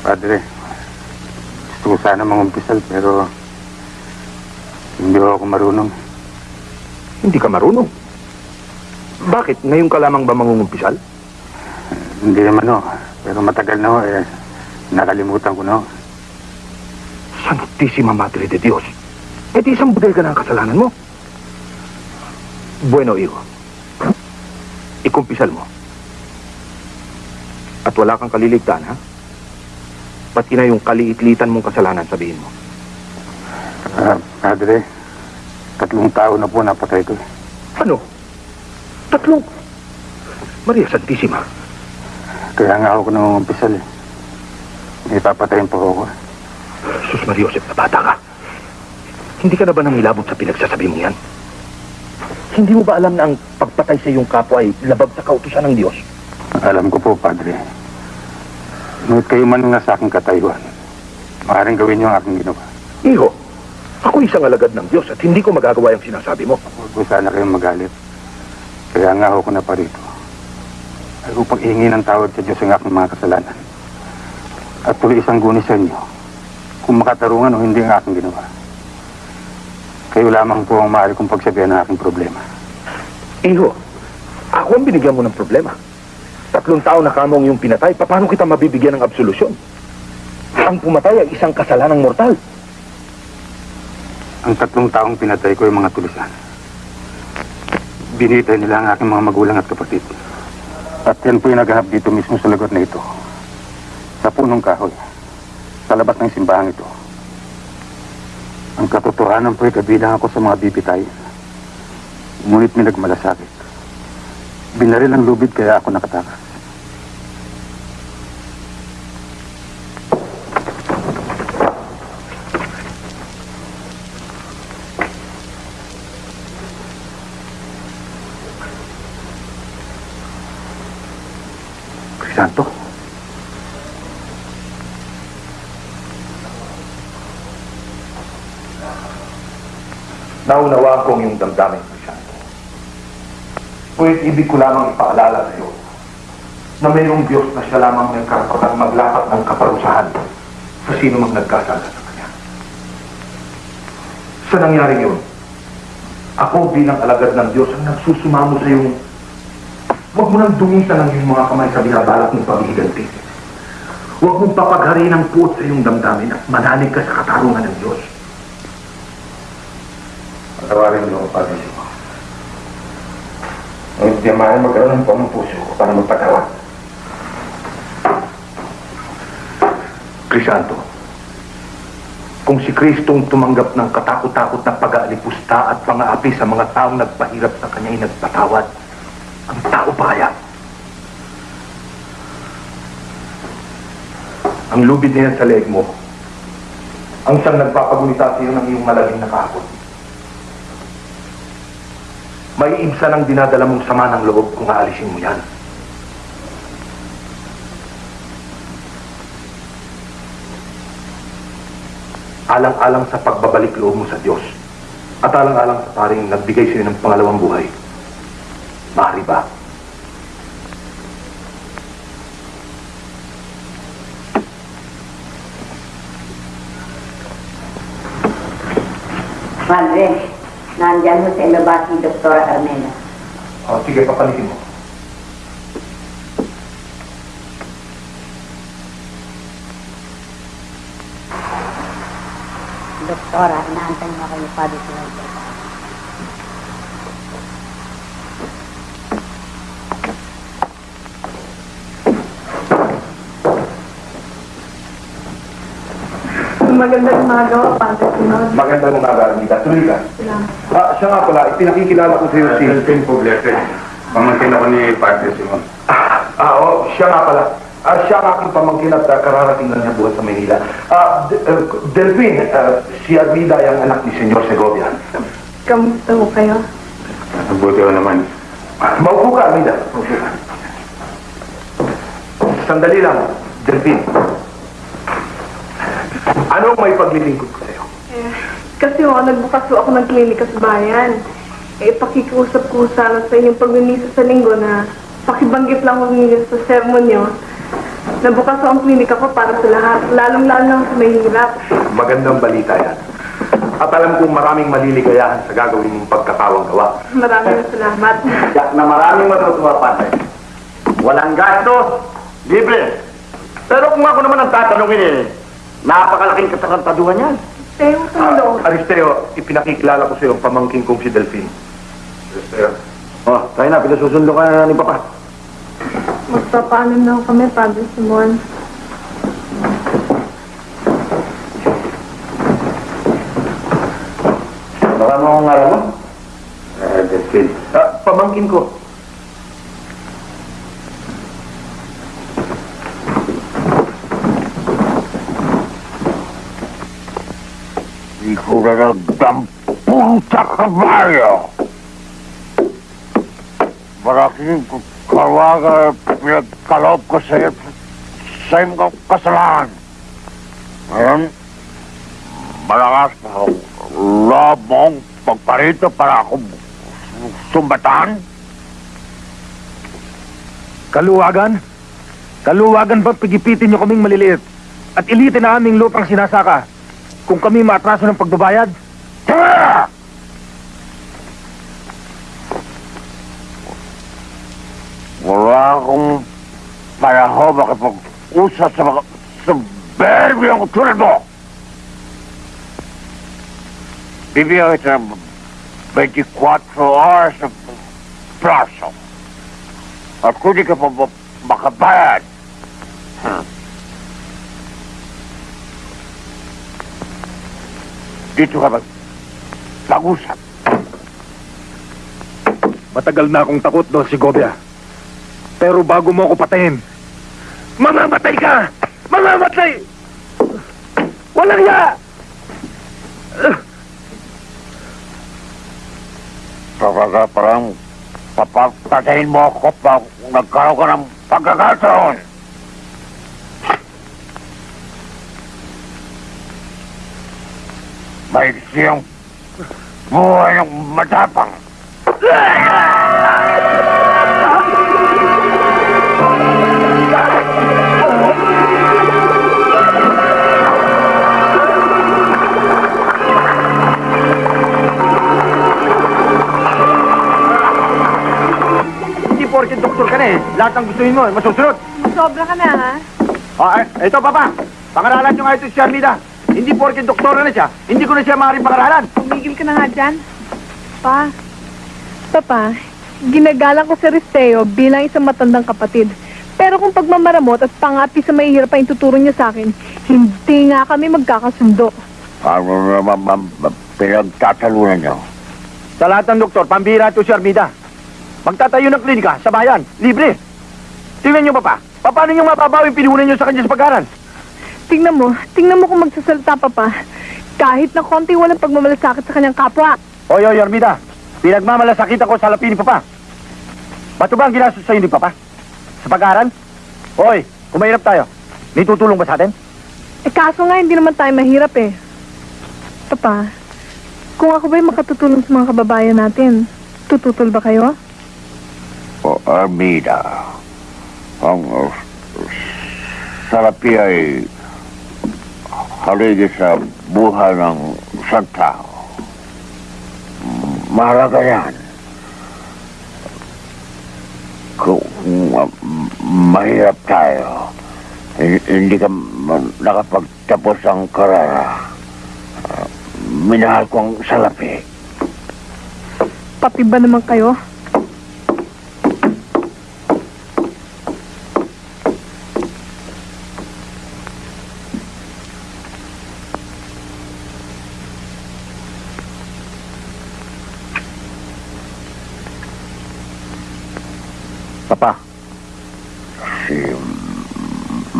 Speaker 11: Padre, gusto ko sana mangumpisal pero hindi ako marunong.
Speaker 1: Hindi ka marunong. Bakit? Ngayon ka lamang ba mangungumpisal?
Speaker 11: Hindi naman ho, pero matagal na ho eh. Nakalimutan ko na ho.
Speaker 1: Santísima Madre de Dios. Eh di isang budel ka na ang kasalanan mo. Bueno, hijo. Ikumpisal mo. At wala kang kaliligtaan, ha? Pati na yung kaliit-litan mong kasalanan, sabihin mo.
Speaker 11: Ah, Padre, tatlong tao na po napatay ko.
Speaker 1: Ano? Tatlong. Maria Santissima.
Speaker 11: Kaya nga ako nangungumpisal eh. May papatayin po ako.
Speaker 1: Sus Maria Josep, bata ka. Hindi ka na ba nangilabot sa pinagsasabi mo yan? Hindi mo ba alam na ang pagpatay sa iyong kapwa ay labag sa kautusan ng Diyos?
Speaker 11: Alam ko po, Padre. Ngunit kayo man nga sa aking katayuan. Maaaring gawin niyo ang aking ginawa.
Speaker 1: Iho, ako isang alagad ng Diyos at hindi ko magagawa yung sinasabi mo.
Speaker 11: Huwag sana kayong magalit. Kaya nga ako na parito. Ay upang ihingi ng tawad sa Diyos ang aking mga kasalanan. At tuloy isang guni sa inyo. Kung makatarungan o hindi ang aking ginawa. Kayo lamang po ang maaari kong pagsabihan ng aking problema.
Speaker 1: Iho, ako ang binigyan mo ng problema. Tatlong taon na kamong yung pinatay, paano kita mabibigyan ng absolusyon? Ang pumatay ay isang kasalanang mortal.
Speaker 11: Ang tatlong taong pinatay ko ay mga tulisan. Binitay nila ang aking mga magulang at kapatid. At yan po yung nagahap dito mismo sa lagot na ito. Sa punong kahoy. Sa labas ng simbahan ito. Ang katotohanan po ay kabilang ako sa mga bibitay. Ngunit may nagmalasakit. Binaril ang lubid kaya ako nakatakas.
Speaker 1: Crisanto? Naunawaan ko ang iyong damdamin. Ngunit ibig ko lamang ipaalala sa iyo na mayroong Diyos na siya lamang may karapatang maglapat ng kaparusahan sa sino mang nagkasala sa Kanya. Sa nangyari yun, ako bilang alagad ng Diyos ang nagsusumamo sa iyong Huwag mo nang dumisan ang iyong mga kamay sa binabalak ng paghihiganti. Huwag mong papaghariin ang puot sa iyong damdamin at mananig ka sa katarungan ng Diyos. Patawarin niyo ang Simo. Ngunit maaari magkaroon ng pamang puso ko para magpatawad. Krisanto, kung si Kristong tumanggap ng katakot-takot na pag-aalipusta at pang-aapi sa mga taong nagpahirap sa kanya ay nagpatawad, ang tao pa kaya? Ang lubid niya sa leeg mo, ang siyang nagpapagunita sa iyo ng iyong malaging na kahapon. May ibsa ng dinadala mong sama ng loob kung aalisin mo yan. Alang-alang sa pagbabalik loob mo sa Diyos at alang-alang sa paring nagbigay sa iyo ng pangalawang buhay. Maaari ba?
Speaker 16: Padre, nandyan ho sa ilabas ni Dr. Armena.
Speaker 1: O, sige, papalitin mo.
Speaker 16: Doktora, inaantay mo kayo pa dito.
Speaker 13: Magandang umaga, Padre Sinod.
Speaker 1: Magandang umaga, Armida. Tuloy ka. Ah, siya nga pala, ipinakikilala ko sa iyo si...
Speaker 11: Delphine Poblete. Pamangkin ako ni Padre Simon.
Speaker 1: Ah, ah, oo, siya nga pala. Ah, siya ang aking pamangkin at uh, kararating lang niya buhat sa Maynila. Ah, D- uh, Delphine, ah, si Armida ay ang anak ni Senyor Segovia.
Speaker 13: Kamusta ho kayo?
Speaker 11: Mabuti ko naman.
Speaker 1: Ah, Maupo ka, Armida. Maupo ka. Sandali lang, Delphine. Ano ang may paglilingkod ko sa iyo?
Speaker 13: Eh, kasi ho, nagbukas ho ako ng klinika sa bayan. Eh, pakikiusap ko sana sa inyong pagmimisa sa linggo na pakibanggit lang humingi sa sermon nyo Nabukas ang klinika ko para sa lahat, lalong-lalo na sa mahihirap.
Speaker 1: Magandang balita yan. At alam kong maraming maliligayahan sa gagawin mong pagkakawang gawa.
Speaker 13: Maraming salamat.
Speaker 2: Yak na maraming matutuwa pa Walang gasto, libre. Pero kung ako naman ang tatanungin eh, napakalaking katakantaduhan yan.
Speaker 13: Teo, tulong.
Speaker 1: Ah, Aristeo, ipinakikilala ko sa iyo ang pamangking kong si Delphine. Aristeo.
Speaker 2: Oh, tayo na, pinasusundo ka na ni Papa.
Speaker 13: Magpapaalam na kami, Padre Simon.
Speaker 2: Baka mo akong araw mo?
Speaker 1: Eh, Delphine. Ah, pamangkin ko.
Speaker 12: Gran puta caballo. Malaking kawaga pinagkaloob ko sa iyo sa iyong kasalanan. Ngayon, malakas na loob mong pagparito para ako sumbatan.
Speaker 8: Kaluwagan? Kaluwagan ba pigipitin niyo kaming maliliit at ilitin na aming lupang sinasaka kung kami maatraso ng pagbabayad?
Speaker 12: Tara! Wala akong panahon makipag-usap sa mga soberbiyong tulad mo. Bibigyan kita ng 24 hours na plaso. At kung di ka pa ma- makabayad, dito ka mag mag-usap.
Speaker 8: Matagal na akong takot doon si Gobia. Pero bago mo ako patayin, mamamatay ka! Mamamatay! Walang ya!
Speaker 12: Talaga parang papapatayin mo ako pag nagkaroon ka ng pagkakataon. May siyang buhay ng matapang.
Speaker 2: Hindi porke doktor ka na eh. Lahat ng gustuhin mo, masusunod.
Speaker 13: Sobra ka na, ha?
Speaker 2: Oh, eh, ito, Papa. Pangaralan nyo nga ito si Armida. Hindi porke doktor na siya, hindi ko na siya maaaring pangaralan.
Speaker 13: Tumigil ka na nga dyan. Pa, Papa, ginagalang ko si Risteo bilang isang matandang kapatid. Pero kung pagmamaramot at pangapi sa mahihirap ang ituturo niya sa akin, hindi nga kami magkakasundo.
Speaker 12: Ano naman ma'am, pinagtatalunan niyo?
Speaker 2: Sa lahat ng doktor, pambira ito si Armida. Magtatayo ng klinika sa bayan, libre. Tingnan nyo, Papa. Paano nyo mapabawi pinuhunan nyo sa kanya sa pag-aaral?
Speaker 13: Tingnan mo, tingnan mo kung magsasalita pa pa. Kahit na konti walang pagmamalasakit sa kanyang kapwa.
Speaker 2: Oy, oy, Armida. Pinagmamalasakit ako sa lapi ni Papa. Bato ba ang ginastos sa'yo ni Papa? Sa pag-aaral? Hoy, kung mahirap tayo, may tutulong ba sa atin?
Speaker 13: Eh kaso nga, hindi naman tayo mahirap eh. Papa, kung ako ba'y makatutulong sa mga kababayan natin, tututol ba kayo?
Speaker 12: O Armida, ang uh, salapi ay haligi sa buhay ng isang tao. Mahalaga yan. Kung mahirap tayo, hi- hindi ka nakapagtapos ang karara. Uh, minahal ko ang salapi.
Speaker 13: Pati ba naman kayo?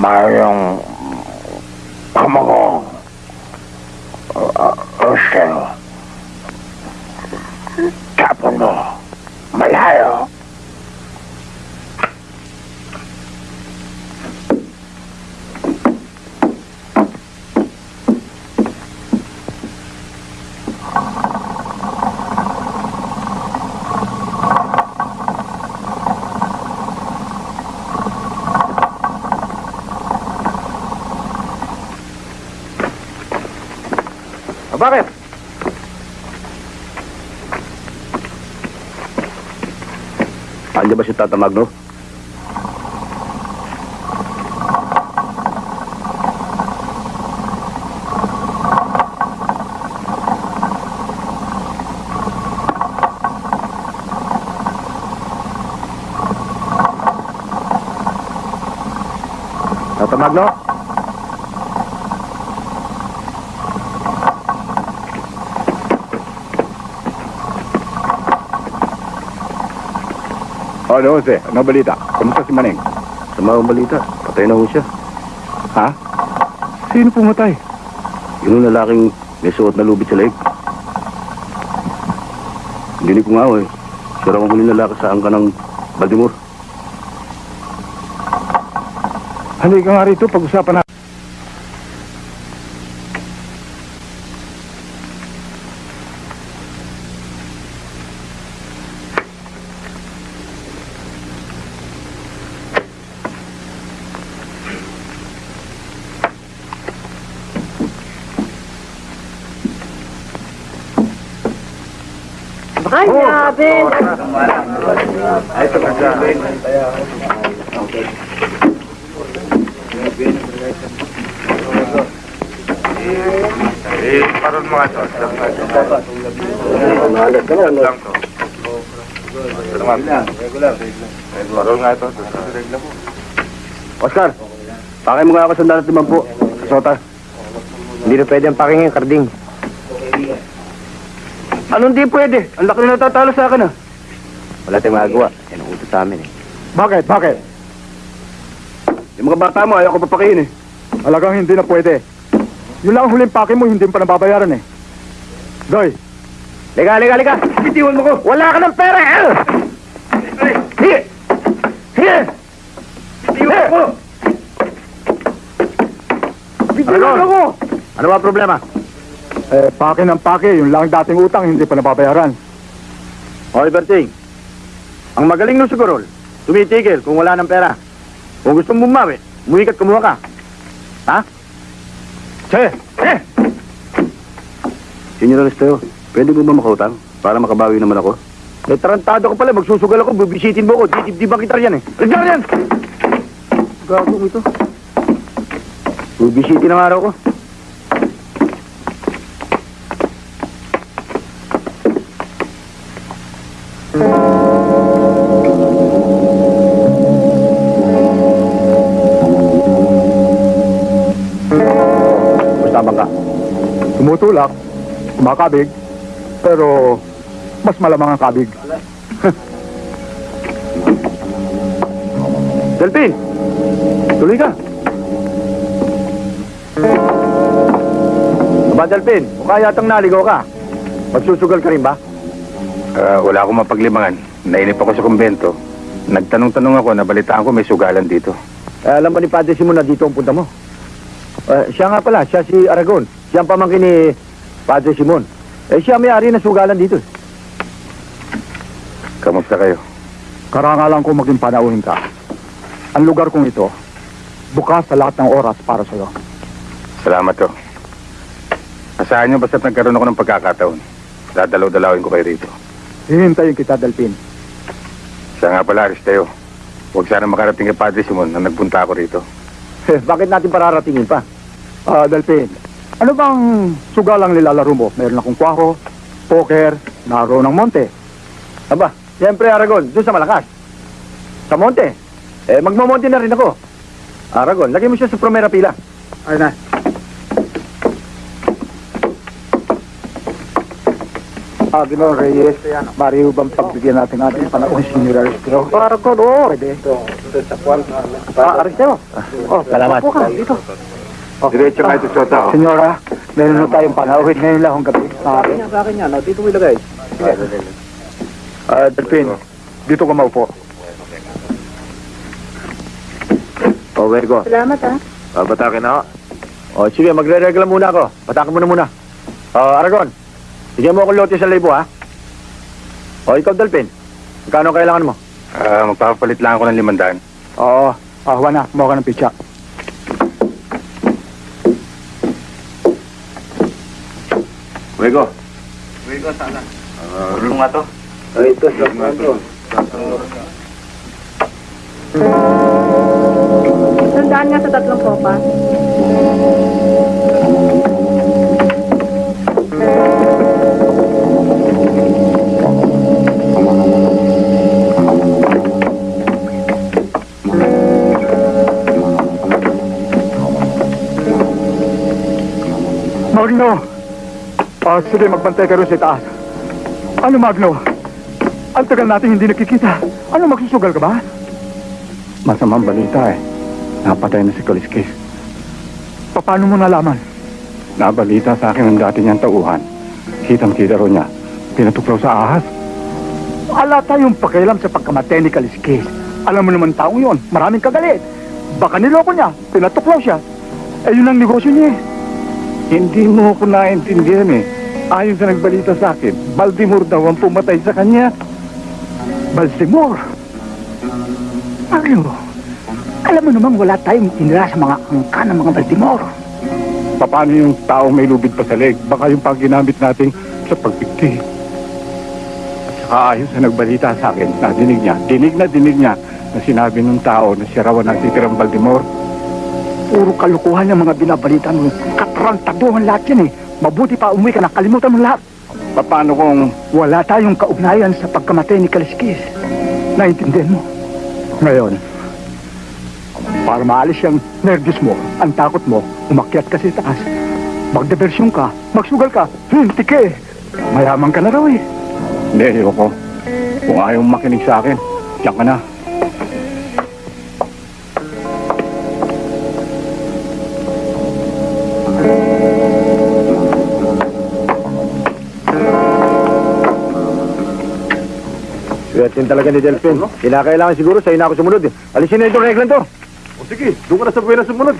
Speaker 12: Marion Pomeron uh, uh, Rochelle Chapelot
Speaker 2: bakit? Andiyan ba si Tata Magno? Tata Magno? Oh, ano, Jose? Ano balita? Kamusta si Maneng? Sama ang balita. Patay na ho siya. Ha? Sino pumatay? Yung lalaking may suot na lubid sa leeg. Hindi ko nga ho eh. Raw ang huling lalaki sa angka ng Baltimore. Halika nga rito, pag-usapan na.
Speaker 13: Ay, grabe!
Speaker 1: Eh, paron mga to. Lang to. Paron nga ito.
Speaker 2: Oscar, pakay mo nga ako sa dalat naman po. Sota. Hindi na pwede ang pakingin, karding. Anong di pwede? Ang laki na natatalo sa akin ah. Wala tayong magagawa. Yan ang utos sa amin eh. Bakit? Bakit? Yung mga bata mo, ayaw ko papakihin eh. Alagang hindi na pwede. Yun lang ang huling pake mo, hindi pa nababayaran eh. Doy. Liga, liga, liga. Bitiwan mo ko. Wala ka ng pera eh. Sige. Sige. Bitiwan mo. Bitiwan mo. Ano ba problema? Eh, pake ng pake. Yung lang dating utang, hindi pa nababayaran. Oliver Ting, ang magaling ng sigurol, tumitigil kung wala ng pera. Kung gusto mong bumawi, mumikat kumuha ka. Ha? Che! Eh! Senyor Aristeo, pwede mo ba makautang para makabawi naman ako? Eh, tarantado ko pala. Magsusugal ako. Bibisitin mo ako. Di, di ba kita yan eh? Regalo yan! Gago mo ito. Bibisitin ang araw ko. Basta ka. Tumutulak, kumakabig, pero mas malamang ang kabig. Delpin! Tuloy ka! Aba, Delpin, mukha yatang naligaw ka. Magsusugal ka rin ba?
Speaker 11: Ah, wala akong mapaglimangan. Nainip ako sa kumbento. Nagtanong-tanong ako, nabalitaan ko may sugalan dito.
Speaker 2: Eh, alam ba ni Padre Simon na dito ang punta mo? Eh, siya nga pala, siya si Aragon. Siya ang pamangkin ni Padre Simon. Eh, siya may-ari ng sugalan dito.
Speaker 11: Kamusta kayo?
Speaker 8: Karangalan ko maging panauhin ka. Ang lugar kong ito, bukas sa lahat ng oras para sa'yo.
Speaker 11: Salamat to. Asahan nyo basta't nagkaroon ako ng pagkakataon. Dadalaw-dalawin ko kayo rito.
Speaker 8: Hihintayin kita, Delpin.
Speaker 11: Siya nga pala, Aristeo. Huwag sana makarating kay Padre Simon na nagpunta ako rito.
Speaker 2: Eh, bakit natin pararatingin pa?
Speaker 8: Ah, Delpin, ano bang sugalang nilalaro mo? Meron akong kwaro, poker, naro ng monte.
Speaker 2: Aba, siyempre Aragon, doon sa malakas. Sa monte. Eh, magmamonte na rin ako. Aragon, lagay mo siya sa primera pila.
Speaker 8: Ay na. Ah, Ginoong Reyes, mariho bang pagbigyan natin ating panahon si Senior Aristeo? Para ko, oo. Pwede. Ah, Aristeo. Oh,
Speaker 2: Salamat.
Speaker 8: upo ka, dito.
Speaker 11: Diretso nga ito, Sota. oh.
Speaker 8: Senyora, meron na tayong panahon ngayon lang ang gabi. Maaari. Sa akin yan, dito mo ilagay. Ah, Delpin, dito ka maupo.
Speaker 2: O, Virgo.
Speaker 13: Salamat, ah.
Speaker 2: Uh, batakin ako. O, sige, magre-regla muna ako. Batakin mo na muna. O, Aragon, bigyan mo akong lote sa libo, ha? O, ikaw, Dalpin. Magkano kailangan mo?
Speaker 11: Ah, magpapalit lang ako ng limandaan.
Speaker 8: Oo, ah, Juana, kumuha ka ng pitsa.
Speaker 12: Wego.
Speaker 1: Tulong nga to.
Speaker 13: Tandaan nga sa tatlong kopa.
Speaker 8: Magno! Ah, sige, magbantay ka rin sa itaas. Ano, Magno? Ang tagal natin hindi nakikita. Ano, magsusugal ka ba? Masamang balita eh. Napatay na si Kaliskis. Paano mo nalaman? Nabalita sa akin ng dati niyang tauhan. Kitang-kita ro niya. Pinatuklaw sa ahas. Ala tayong pakialam sa pagkamatay ni Kaliskis. Alam mo naman taong yon, maraming kagalit. Baka niloko niya, pinatuklaw siya. Eh, yun ang negosyo niya eh. Hindi mo ako naintindihan eh. Ayon sa nagbalita sa akin, Baltimore daw ang pumatay sa kanya. Baltimore? Ano? Alam mo namang wala tayong tinira sa mga angka ng mga Baltimore. Paano yung tao may lubid pa sa leg? Baka yung pag ginamit natin sa pagpikti. At saka ayon sa nagbalita sa akin, nadinig niya, dinig na dinig niya na sinabi ng tao na siya raw ang nagtitirang Baltimore. Puro kalukuhan yung mga binabalita mo. Katrantaduhan lahat yan eh. Mabuti pa umuwi ka na, kalimutan mo lahat. Paano kung wala tayong kaugnayan sa pagkamatay ni Kaliskis? Naintindihan mo? Ngayon, para maalis yung nervous mo, ang takot mo, umakyat ka sa taas. Magdibersyon ka, magsugal ka, hindi ka eh. Mayaman ka na raw eh. Hindi, ayoko. Kung ayaw makinig sa akin, diyan ka na.
Speaker 2: Swertin talaga ni Delphin. Kinakailangan siguro sa'yo na ako sumunod eh. Alisin na itong reglan to. O sige, doon ka na sa buwan na sumunod.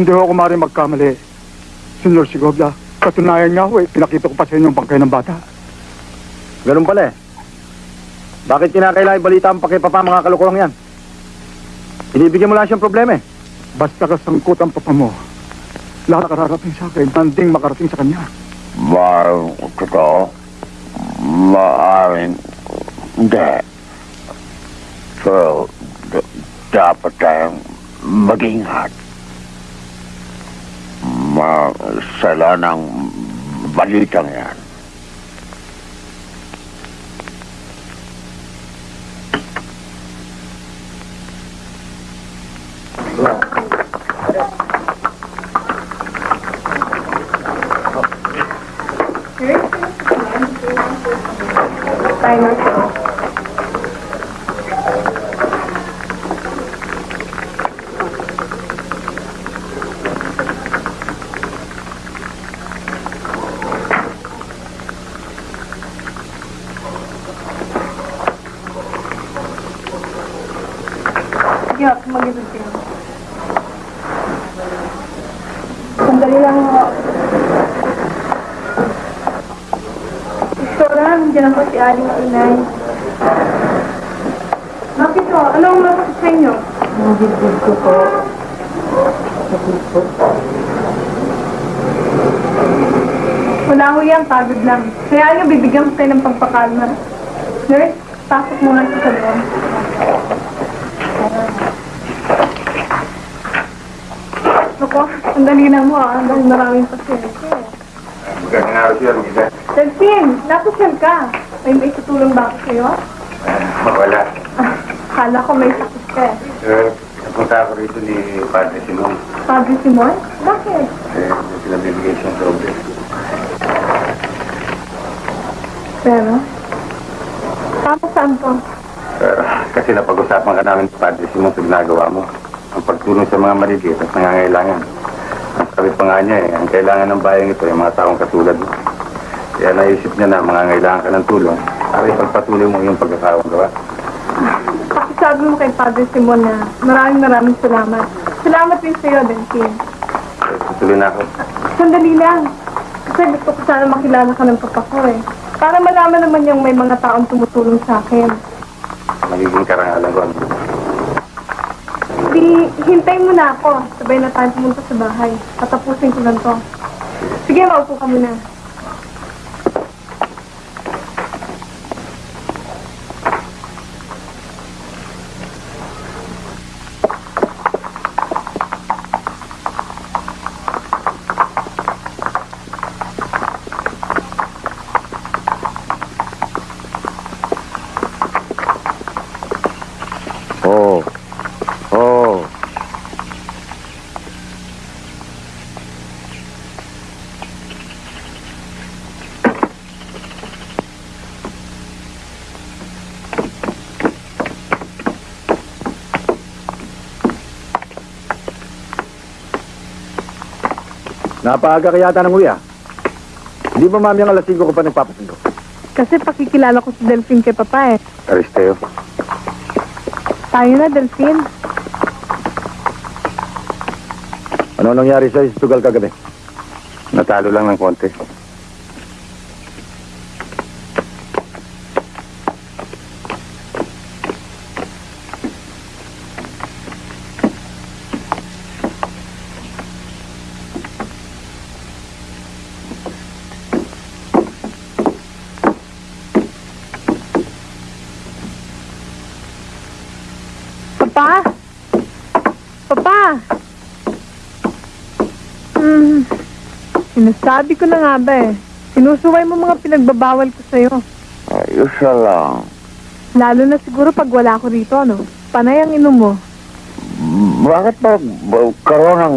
Speaker 8: Hindi ako maaaring magkamali. Senyor Sigobla, katunayan nga ho eh, pinakita ko pa sa inyo ang bangkay ng bata.
Speaker 2: ganun pala eh. Bakit kinakailangan balita ang pakipapa mga kalukulang yan? Inibigyan mo lang siyang problema eh.
Speaker 8: Basta kasangkot ang papa mo. Lahat kararating sa akin, tanding makarating sa kanya.
Speaker 12: Maaaring totoo, maaaring de. Pero d- dapat tayong mag-ingat. Masala ng balitang yan.
Speaker 13: Yok, mag-ibig kayo. Sandali lang mo. Doktora, nandiyan ako si Aling Inay. Bakit po? Anong masakit sa inyo? Ang dibdib ko po. Wala ko yan, pagod lang. Kaya nga bibigyan ko kayo ng pagpakalma. Nurse, pasok muna sa loob. Ako, ang dali na mo ah. Ang maraming pasyente.
Speaker 11: Magandang araw siya, Luisa.
Speaker 13: Delphine, napasyal ka. May may tutulong ba ako sa'yo?
Speaker 11: Wala.
Speaker 13: Ah, Kala ko may sakit ka eh.
Speaker 11: Eh, napunta ako rito ni Padre Simon.
Speaker 13: Padre Simon? Bakit?
Speaker 11: Eh, may pinabibigay siyang problem.
Speaker 13: Pero, tama saan to?
Speaker 11: Eh, kasi napag-usapan ka namin Padre Simon sa ginagawa mo. Ang pagtulong sa mga maliliit at nangangailangan. Ang sabi pa nga niya eh, ang kailangan ng bayan ito ay mga taong katulad mo. Kaya naisip niya na mangangailangan ka ng tulong. Para ipagpatuloy mo yung pagkakawang gawa.
Speaker 13: Pakisabi mo kay Padre Simon na maraming maraming salamat. Salamat din sa'yo, Delphine.
Speaker 11: Tutuloy na ako.
Speaker 13: Sandali lang. Kasi gusto ko sana makilala ka ng papa ko eh. Para malaman naman yung may mga taong tumutulong sa akin.
Speaker 11: Magiging karangalan ko.
Speaker 13: Di, hintayin mo na ako. Sabay na tayo pumunta sa bahay. Patapusin ko lang to. Sige, maupo ka muna.
Speaker 2: Napaaga ka yata ng uya. Hindi ba mami ang alas 5 ko pa nagpapasundo?
Speaker 13: Kasi pakikilala ko si Delphine kay papa eh.
Speaker 11: Aristeo.
Speaker 13: Tayo na, Delphine.
Speaker 2: Ano nangyari sa Istugal kagabi?
Speaker 11: Natalo lang ng konti.
Speaker 13: Sinasabi ko na nga ba eh. Sinusuway mo mga pinagbabawal ko sa'yo.
Speaker 12: Ayos na lang.
Speaker 13: Lalo na siguro pag wala ko rito, no? Panay ang inom mo.
Speaker 12: Bakit ba karoon ng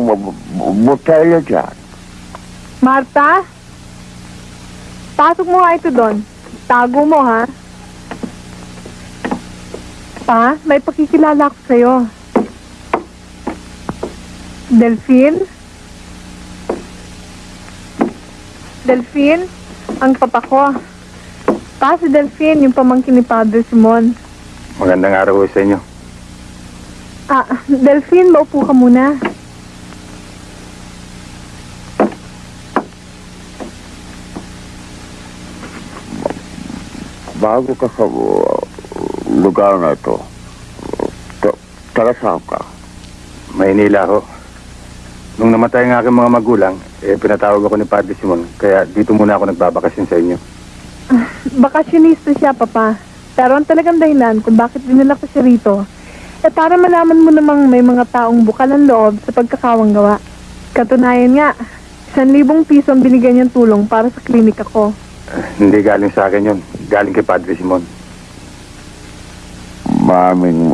Speaker 12: botelya dyan?
Speaker 13: Marta? Pasok mo nga ito doon. Tago mo, ha? Pa, may pakikilala ko sa'yo. Delphine? Delphine? Ang papa ko. Pa, si Delphine, yung pamangkin ni Padre Simon.
Speaker 11: Magandang araw ho sa inyo.
Speaker 13: Ah, Delphine, maupo ka muna.
Speaker 12: Bago ka sa uh, lugar na ito, ta- taga saan ka?
Speaker 11: Maynila ho. Nung namatay ang aking mga magulang, eh pinatawag ako ni Padre Simon. Kaya dito muna ako nagbabakasyon sa inyo.
Speaker 13: Bakasyonista siya, Papa. Pero ang talagang dahilan kung bakit dinala ko siya rito, eh para malaman mo namang may mga taong bukal ang loob sa pagkakawang gawa. Katunayan nga, isang libong piso ang binigyan niyang tulong para sa klinik ako.
Speaker 11: Eh, hindi galing sa akin yun. Galing kay Padre Simon.
Speaker 12: Maraming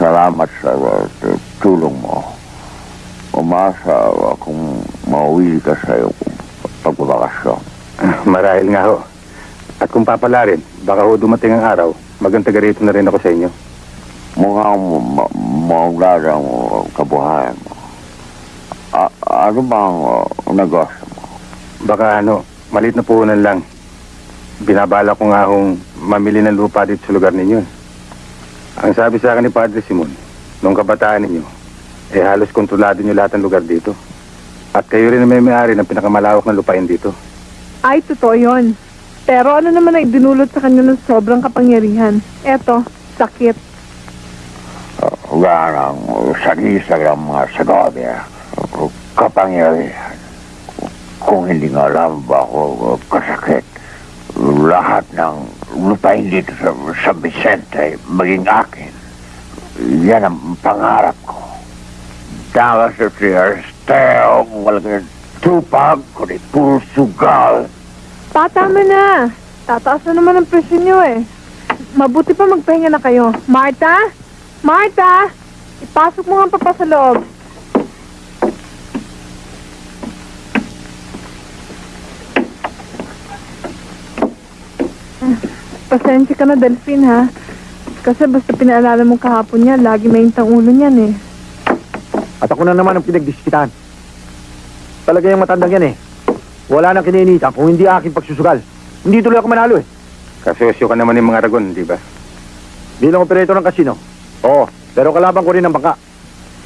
Speaker 12: salamat sa uh, tulong mo. Umasa akong mauwi ka sa iyong pagbabakasyon.
Speaker 11: Marahil nga ho. At kung papala rin, baka ho dumating ang araw, maganda rito na rin ako sa inyo.
Speaker 12: Mukhang ma- maulad ang uh, kabuhayan mo. A- ano bang uh, negosyo mo?
Speaker 11: Baka ano, malit na puhunan lang. Binabala ko nga hong mamili ng lupa dito sa lugar ninyo. Ang sabi sa akin ni Padre Simon, nung kabataan ninyo, eh halos kontrolado niyo lahat ng lugar dito. At kayo rin ang may may-ari ng pinakamalawak na lupain dito.
Speaker 13: Ay, totoo yun. Pero ano naman ang idinulot sa kanya ng sobrang kapangyarihan? Eto, sakit.
Speaker 12: Uh, Ganang uh, sagisag ang mga Segovia. Uh, kapangyarihan. Kung hindi nga alam ba ako kasakit, lahat ng lupain dito sa San Vicente maging akin. Yan ang pangarap ko. Dapat sa siya, steo, walang tupag, kundi puro sugal.
Speaker 13: Patama na. Tataas na naman ang presyo niyo eh. Mabuti pa magpahinga na kayo. Marta? Marta! Ipasok mo nga papa sa loob. Ah, Pasensya ka na, Delphine, ha? Kasi basta pinaalala mo kahapon niya, lagi mainit ang ulo niyan, eh.
Speaker 2: At ako na naman ang pinagdiskitan. Talaga yung matandang yan eh. Wala nang kininitan kung hindi aking pagsusugal. Hindi tuloy ako manalo eh.
Speaker 11: Kasosyo ka naman ng mga Aragon, di ba?
Speaker 2: Bilang operator ng kasino. Oo, pero kalaban ko rin ang bangka.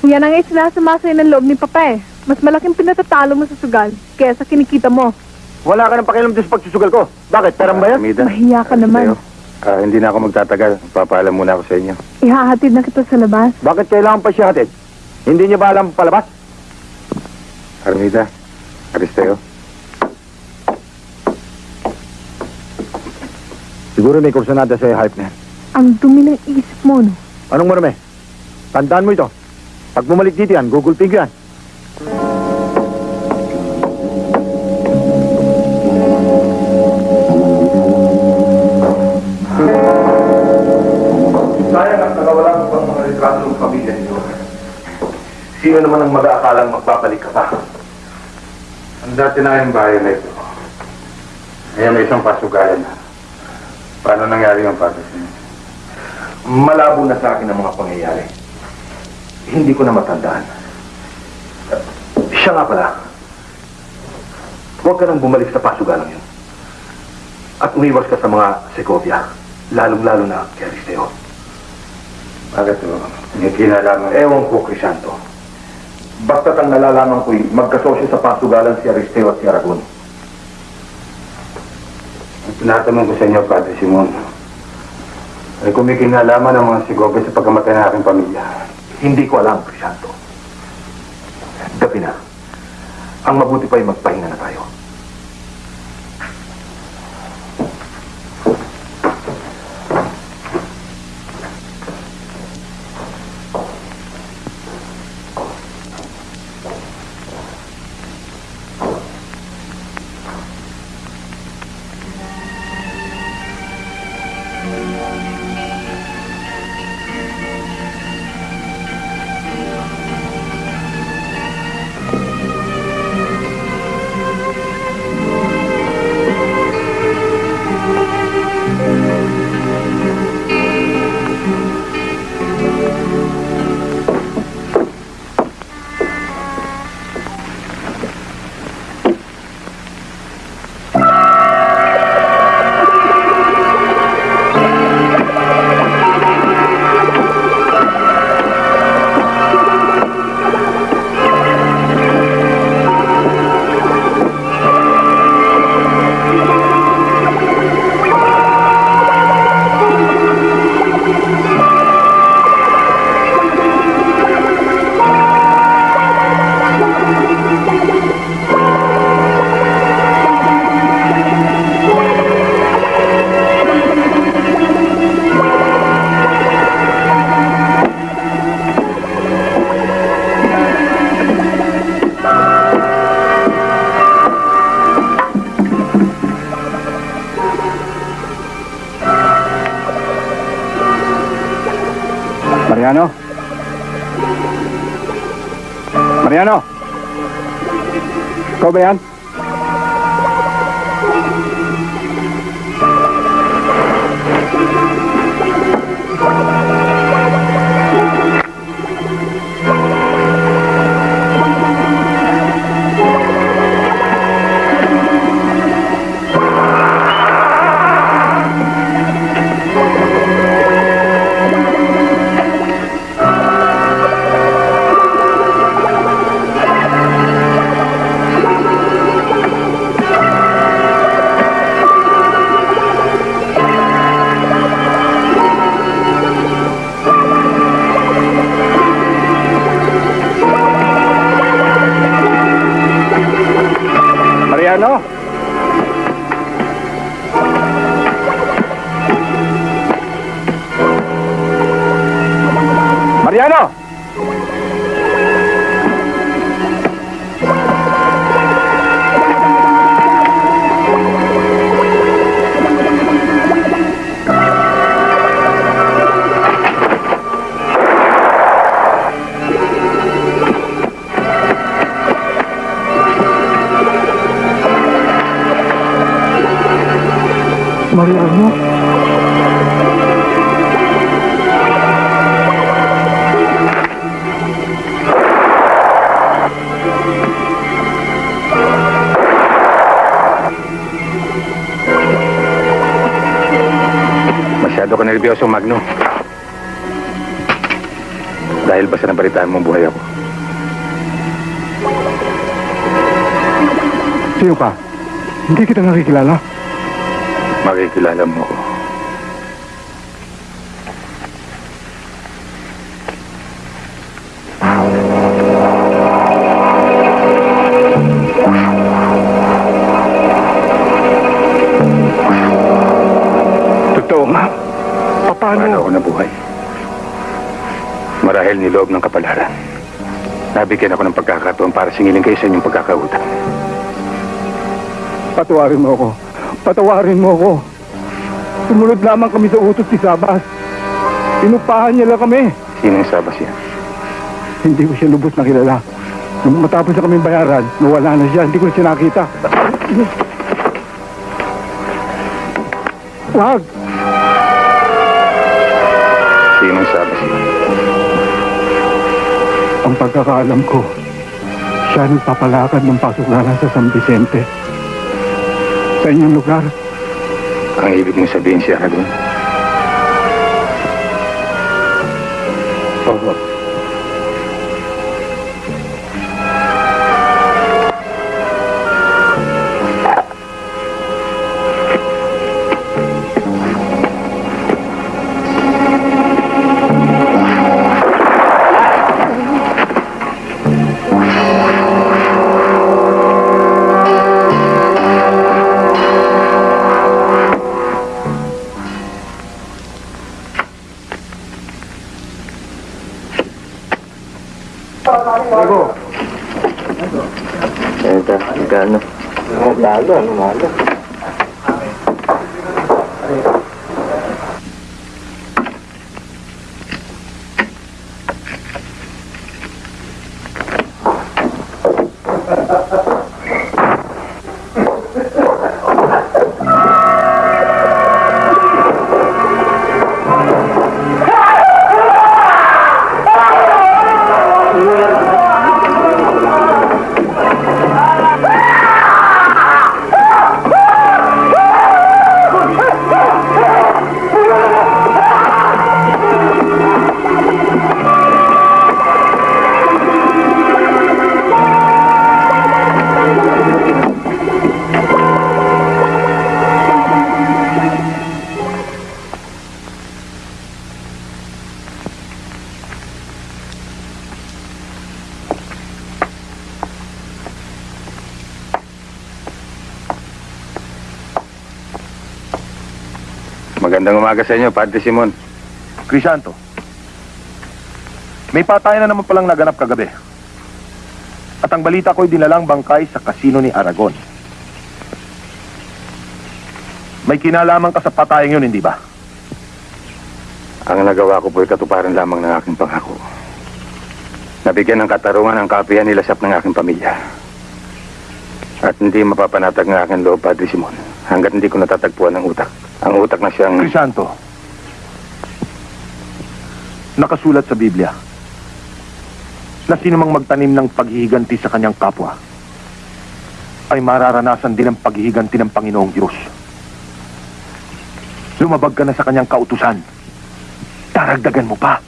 Speaker 13: Yan ang isinasama sa'yo ng loob ni Papa eh. Mas malaking pinatatalo mo sa sugal kesa kinikita mo.
Speaker 2: Wala ka ng pakialam doon sa pagsusugal ko. Bakit? Perang ba yan?
Speaker 11: Armida.
Speaker 13: Mahiya ka naman.
Speaker 11: Leo, ah, hindi na ako magtatagal. Papaalam muna ako sa inyo.
Speaker 13: Ihahatid na kita sa labas.
Speaker 2: Bakit kailangan pa siya hatid? Hindi niya ba alam palabas?
Speaker 11: Armida, Aristeo.
Speaker 2: Siguro may kursanada sa hype na yan.
Speaker 13: Ang dumi ng isip mo, no?
Speaker 2: Anong marami? Tandaan mo ito. Pag bumalik dito yan, gugulping ko yan.
Speaker 1: Sino naman ang mag-aakalang magbabalik ka pa?
Speaker 11: Ang dati na yung bahay na ito. Ngayon may isang pasugalan na. Paano nangyari yung patas niyo?
Speaker 1: Malabo na sa akin ang mga pangyayari. Hindi ko na matandaan. Siya nga pala. Huwag ka nang bumalik sa pasugalang yun. At umiwas ka sa mga Segovia. Lalong-lalo na kay Aristeo.
Speaker 11: Bakit o? May kinalaman.
Speaker 1: Ewan ko, Crisanto. Basta't ang nalalaman ko'y magkasosyo sa pasugalan si Aristeo at si Aragon.
Speaker 11: Ang tinatanong ko sa inyo, Padre Simon, ay kung may kinalaman ng mga sigobe sa pagkamatay ng aking pamilya.
Speaker 1: Hindi ko alam, Crisanto. Gabi na. Ang mabuti pa ay magpahinga na tayo.
Speaker 2: Ikaw Mariano?
Speaker 11: Masyado ka nervyoso, Magno. Dahil basta nabalitaan mong buhay ako.
Speaker 8: Sino ka? Hindi kita nakikilala.
Speaker 11: Makikilala mo ako.
Speaker 8: Totoo nga. Paano?
Speaker 11: Paano ako nabuhay? Marahil niloob ng kapalaran. Nabigyan ako ng pagkakataon para singilin kayo sa inyong pagkakautang.
Speaker 8: Patawarin mo ako. Patawarin mo ako. Sumunod lamang kami sa utos ni Sabas. Inupahan niya lang kami.
Speaker 11: Sino yung sabas yan?
Speaker 8: Hindi ko siya lubos na kilala. Nung matapos na kami bayaran, nawala na siya. Hindi ko na siya nakita. Wag!
Speaker 11: Sino yung sabas yan?
Speaker 8: Ang pagkakaalam ko, siya nagpapalakad ng pasuklaran sa San Vicente. Sa inyong lugar,
Speaker 11: Ang ibig mong sabihin siya doon?
Speaker 8: Oo.
Speaker 11: Magandang umaga sa inyo, Padre Simon.
Speaker 1: Crisanto, may patayan na naman palang naganap kagabi. At ang balita ko'y dinalang bangkay sa kasino ni Aragon. May kinalaman ka sa patayang yun, hindi ba?
Speaker 11: Ang nagawa ko po'y katuparan lamang ng aking pangako. Nabigyan ng katarungan ang kapihan nilasap ng aking pamilya. At hindi mapapanatag ng aking loob, Padre Simon, hanggat hindi ko natatagpuan ng utak. Ang utak na siyang...
Speaker 1: Crisanto, nakasulat sa Biblia na sino mang magtanim ng paghihiganti sa kanyang kapwa ay mararanasan din ang paghihiganti ng Panginoong Diyos. Lumabag ka na sa kanyang kautusan. Daragdagan mo pa.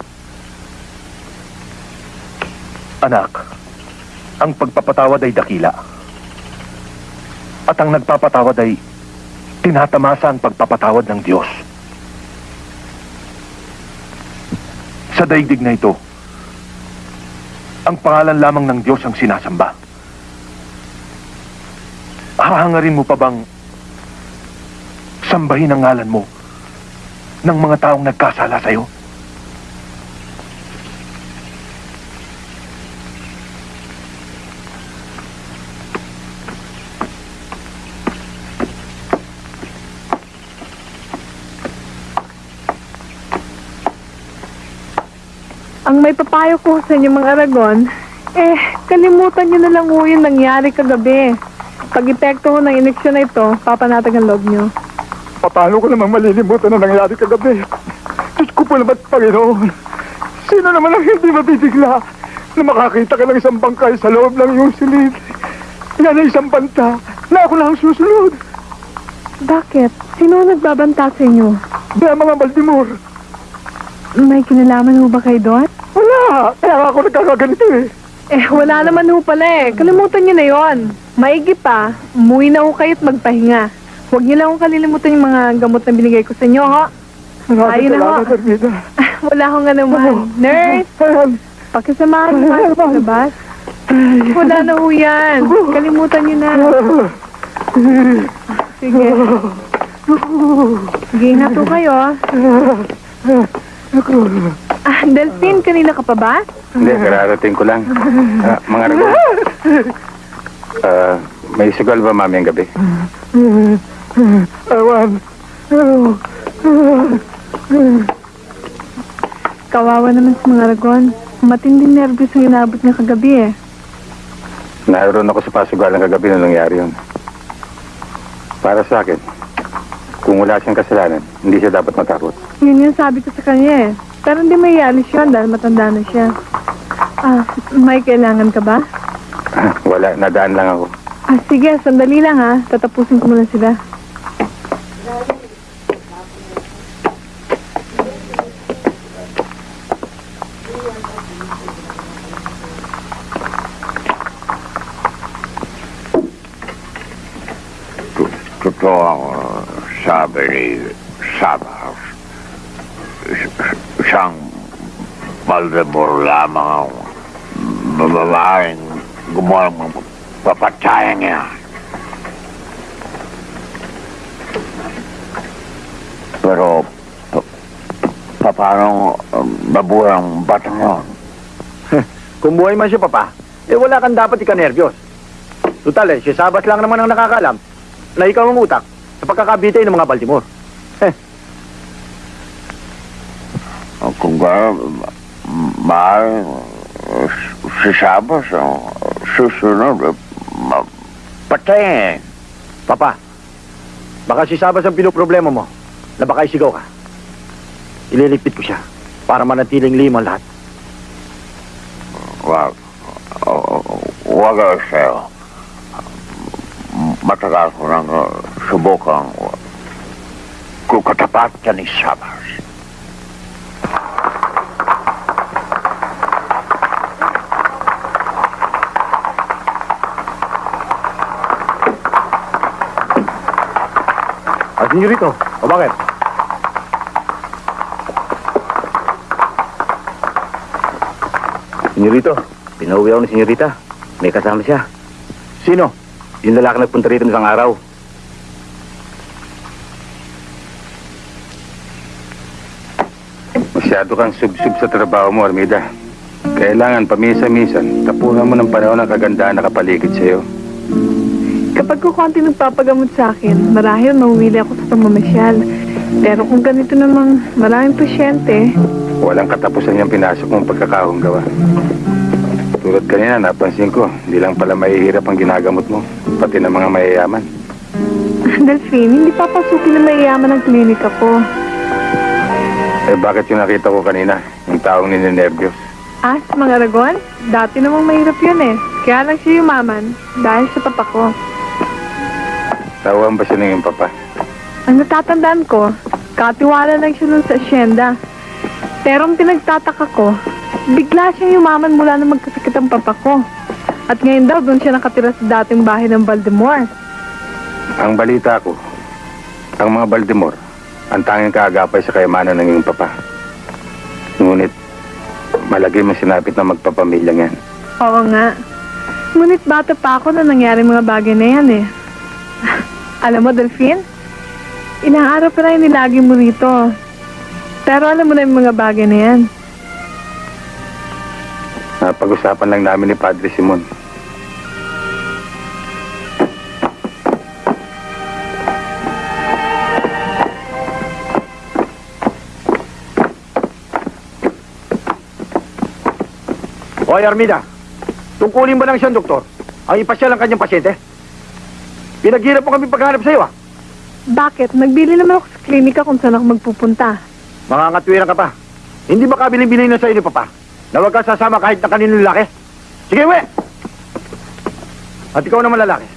Speaker 1: Anak, ang pagpapatawad ay dakila. At ang nagpapatawad ay tinatamasa ang pagpapatawad ng Diyos. Sa daigdig na ito, ang pangalan lamang ng Diyos ang sinasamba. Hahangarin mo pa bang sambahin ang ngalan mo ng mga taong nagkasala sa'yo?
Speaker 14: May papayo ko sa inyo mga Aragon, eh, kalimutan nyo na lang ho yung nangyari kagabi. Pag epekto ho ng ineksyon na ito, papanatag ang loob nyo.
Speaker 8: Paano ko naman malilimutan na nangyari kagabi? Diyos ko po naman, Panginoon. Sino naman ang hindi mabibigla na makakita ka ng isang bangkay sa loob ng iyong silid? Yan ay isang banta na ako lang ang susunod.
Speaker 14: Bakit? Sino ang nagbabanta sa inyo? May mga Baltimore.
Speaker 13: May kinalaman ho ba kayo doon?
Speaker 14: Wala. Kaya ako nagkakaganito eh.
Speaker 13: Eh, wala naman ho pala eh. Kalimutan niyo na yon. Maigi pa, umuwi na ho kayo at magpahinga. Huwag niyo lang akong kalilimutan yung mga gamot na binigay ko sa inyo, ho.
Speaker 14: Maraming
Speaker 13: Ayun na ho.
Speaker 14: salamat, Armida.
Speaker 13: wala akong nga naman. Nurse,
Speaker 14: Ayan.
Speaker 13: pakisamahan mo nga sa labas. Wala na ho yan. Kalimutan niyo na. Sige. Sige, ingat ho kayo. Ah, Delphine, kanina ka pa ba?
Speaker 11: Hindi, kararating ko lang. Ah, mga ragon. Ah, may sugal ba mami ang gabi?
Speaker 14: Ewan.
Speaker 13: Kawawa naman sa mga ragon. Matinding nervous ang inabot niya kagabi eh.
Speaker 11: Naroon ako sa pasugalan kagabi na nangyari yun. Para sa akin, kung wala siyang kasalanan, hindi siya dapat matakot.
Speaker 13: Yun yung sabi ko sa kanya eh. Pero hindi may alis yun dahil matanda na siya. Ah, may kailangan ka ba?
Speaker 11: wala, nadaan lang ako.
Speaker 13: Ah, sige, sandali lang ha. Tatapusin ko muna sila.
Speaker 12: Totoo ang uh, sabi ni Sabas. S- Siyang Baltimore lamang ang babaeng gumawa ng papataya niya. Pero, pa, pa, paano um, mabuhay ang batang yun?
Speaker 2: Kung buhay man siya, Papa, eh wala kang dapat ikanerbiyos. Total eh, si Sabas lang naman ang nakakalam na ikaw ang utak sa pagkakabitay ng mga Baltimore.
Speaker 12: Uh, Kung gano'n, mahal si Sabas ang susunod, ma- patayin.
Speaker 2: Papa, baka si Sabas ang pinoproblema mo na baka isigaw ka. Ililigpit ko siya para manatiling limang lahat.
Speaker 12: Wag, wag ako sa'yo. Matagal ko nang uh, subukang uh, kukatapat ka ni Sabas.
Speaker 2: Ah, senyorito, o bakit?
Speaker 11: Senyorito, pinauwi ako ni senyorita. May kasama siya.
Speaker 2: Sino?
Speaker 11: Yung lalaki nagpunta rito isang araw. Masyado kang sub-sub sa trabaho mo, Armida. Kailangan pamisa-misan, tapunan mo ng panahon ng kagandahan na kapaligid sa'yo.
Speaker 13: Kapag ko konti nagpapagamot sa akin, marahil mauwili ako sa pamamasyal. Pero kung ganito namang maraming pasyente,
Speaker 11: Walang katapusan yung pinasok mong pagkakahong gawa. Tulad kanina, napansin ko, hindi lang pala mahihirap ang ginagamot mo, pati ng mga mayayaman.
Speaker 13: Delphine, hindi papasukin na mayayaman ang klinika ko.
Speaker 11: Eh bakit yung nakita ko kanina, yung taong nininervyos?
Speaker 13: Ah, sa mga ragon? Dati namang mahirap yun eh. Kaya lang siya yumaman dahil sa papa ko.
Speaker 11: Tawang ba siya ng iyong papa?
Speaker 13: Ang natatandaan ko, katiwala lang siya nun sa asyenda. Pero ang pinagtataka ko, bigla siyang yumaman mula na magkasakit ang papa ko. At ngayon daw doon siya nakatira sa dating bahay ng Baltimore.
Speaker 11: Ang balita ko, ang mga Baltimore, ang tanging kaagapay sa kayamanan ng iyong papa. Ngunit, malagay mo sinapit na magpapamilya yan.
Speaker 13: Oo nga. Ngunit bata pa ako na nangyari mga bagay na yan eh. alam mo, Delphine? Ilang araw pa rin nilagi mo rito. Pero alam mo na yung mga bagay na yan.
Speaker 11: Napag-usapan lang namin ni Padre Simon.
Speaker 2: Hoy, Armida, tungkulin ba lang siyang doktor? Ang ipasyal ang kanyang pasyente? Pinaghirap mo kami paghanap sa'yo, ah.
Speaker 13: Bakit? Nagbili naman ako sa klinika kung saan ako magpupunta.
Speaker 2: Mangangatwiran ka pa. Hindi ba kabiling-bilin na sa'yo ni Papa? Na huwag ka sasama kahit na kaninong lalaki? Sige, uwi! At ikaw naman lalaki.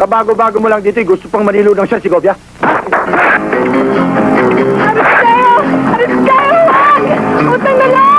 Speaker 2: Kabago-bago mo lang dito, gusto pang manilo ng siya si Gobia.
Speaker 13: Aristeo! Aristeo, wag! Utang na loob!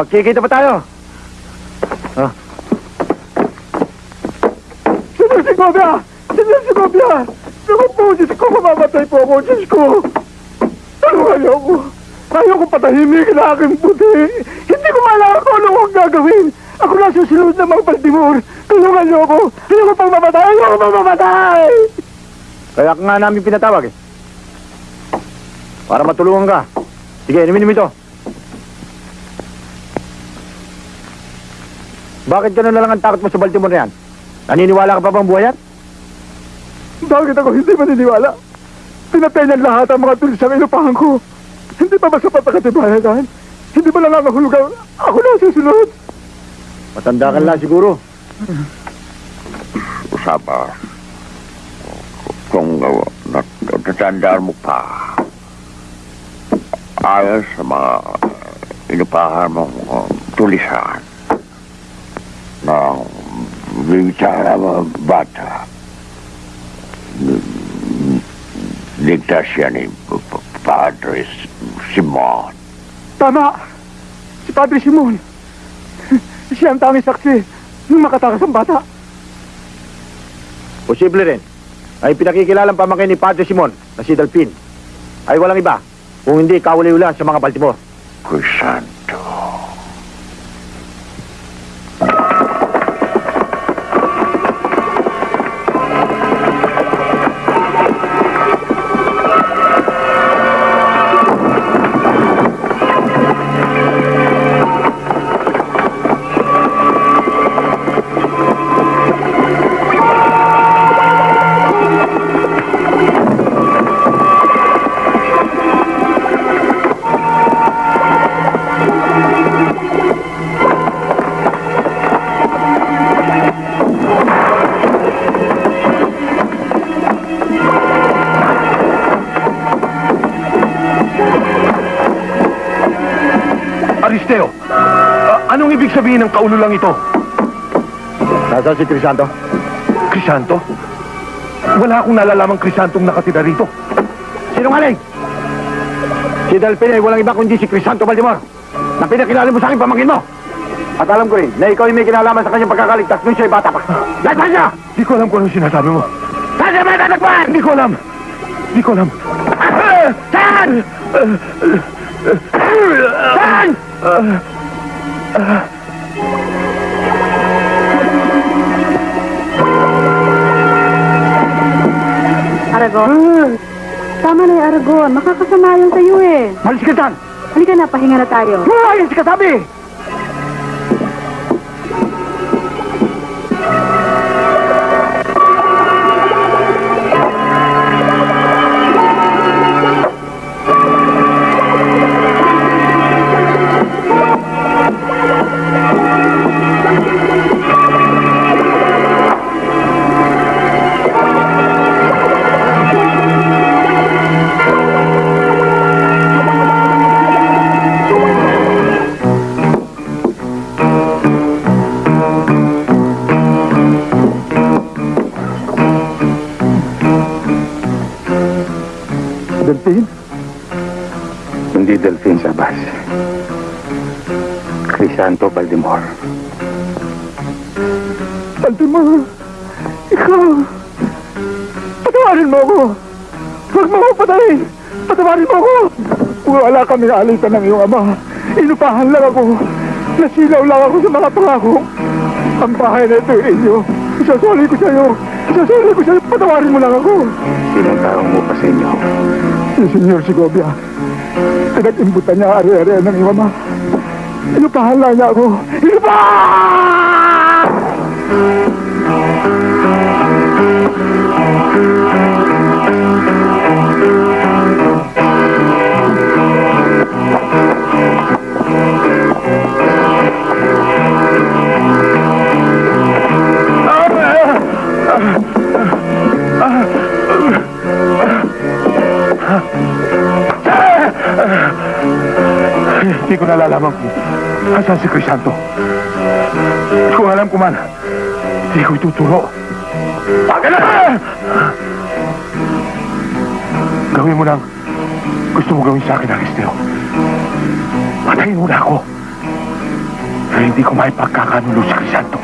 Speaker 2: Magkikita pa tayo. Ah.
Speaker 14: Senyor Segovia! Senyor Segovia! Naku po, Diyos ko, mamamatay po ako, Diyos ko! Tulungan niyo ako! Ayaw ko patahimik na aking puti! Hindi ko malaman kung ano ang gagawin! Ako na susunod ng mga Baltimore! Tulungan niyo ako! Ayaw ko pang mamatay! Ayaw ko pang mamatay!
Speaker 2: Kaya ka nga namin pinatawag eh. Para matulungan ka. Sige, inumin mo ito. Bakit ganun na lang ang takot mo sa Baltimore na yan? Naniniwala ka pa bang buhay yan?
Speaker 14: Bakit ako hindi maniniwala? Pinatay niyan lahat ang mga tulis sa inupahan ko. Hindi pa ba sapat ang katibayan yan? Hindi ba lang ang hulugan? Ako na susunod!
Speaker 2: Matanda ka lang siguro.
Speaker 12: Usapa, kung uh, natatandaan mo pa, ayos sa mga inupahan mong uh, tulisan ng mga bata. Ligtas siya ni Padre Simon.
Speaker 14: Tama! Si Padre Simon. Siya ang tanging saksi nung makatakas ang bata.
Speaker 2: Posible rin. Ay pinakikilalang pamangkin ni Padre Simon na si Delphin. Ay walang iba. Kung hindi kawali-ulan sa mga Baltimore.
Speaker 1: Aristeo, sabihin ng kaululang ito?
Speaker 2: Nasaan si Crisanto?
Speaker 1: Crisanto? Wala akong nalalamang Crisantong nakatira rito.
Speaker 2: Sinungaling! Si Delphin ay walang iba kundi si Crisanto Baltimore na pinakilala mo sa akin pamangkin mo. At alam ko rin na ikaw ay may kinalaman sa kanyang pagkakaligtas nung siya'y bata pa. Lahat niya!
Speaker 1: Di ko alam kung anong sinasabi mo.
Speaker 2: Saan siya may tatakpan?
Speaker 1: Di ko alam. Di ko alam.
Speaker 2: Saan? Saan?
Speaker 6: Aragon? Tama na yung Aragon. Makakasama yan sa'yo eh.
Speaker 2: Malis ka dyan!
Speaker 6: Halika na, pahinga na tayo.
Speaker 14: Lumayas ka sabi!
Speaker 11: Sabas. Crisanto Baldimor.
Speaker 14: Baltimore, ikaw, patawarin mo ako. Huwag mo ako patayin. Patawarin mo ako. Wala kami alitan ng iyong ama. Inupahan lang ako. Nasilaw lang ako sa mga pangako. Ang bahay na ito ay inyo. Isasoli ko sa iyo. Isasoli ko sa iyo. Patawarin mo lang ako.
Speaker 11: Sinong taong mo pa sa inyo?
Speaker 14: Si Senyor Segovia. Pinag-imbutan niya ari-ari ng iyong ama. Inupahan lang niya ako. Inupahan!
Speaker 1: Hindi ko nalalaman kung asan si Crisanto. Alam ko man, hindi ko ituturo. Baga na! Gawin mo lang gusto mo gawin sa akin, Aristeo. Patayin mo na ako. Pero hindi ko may pagkakanulo si Crisanto.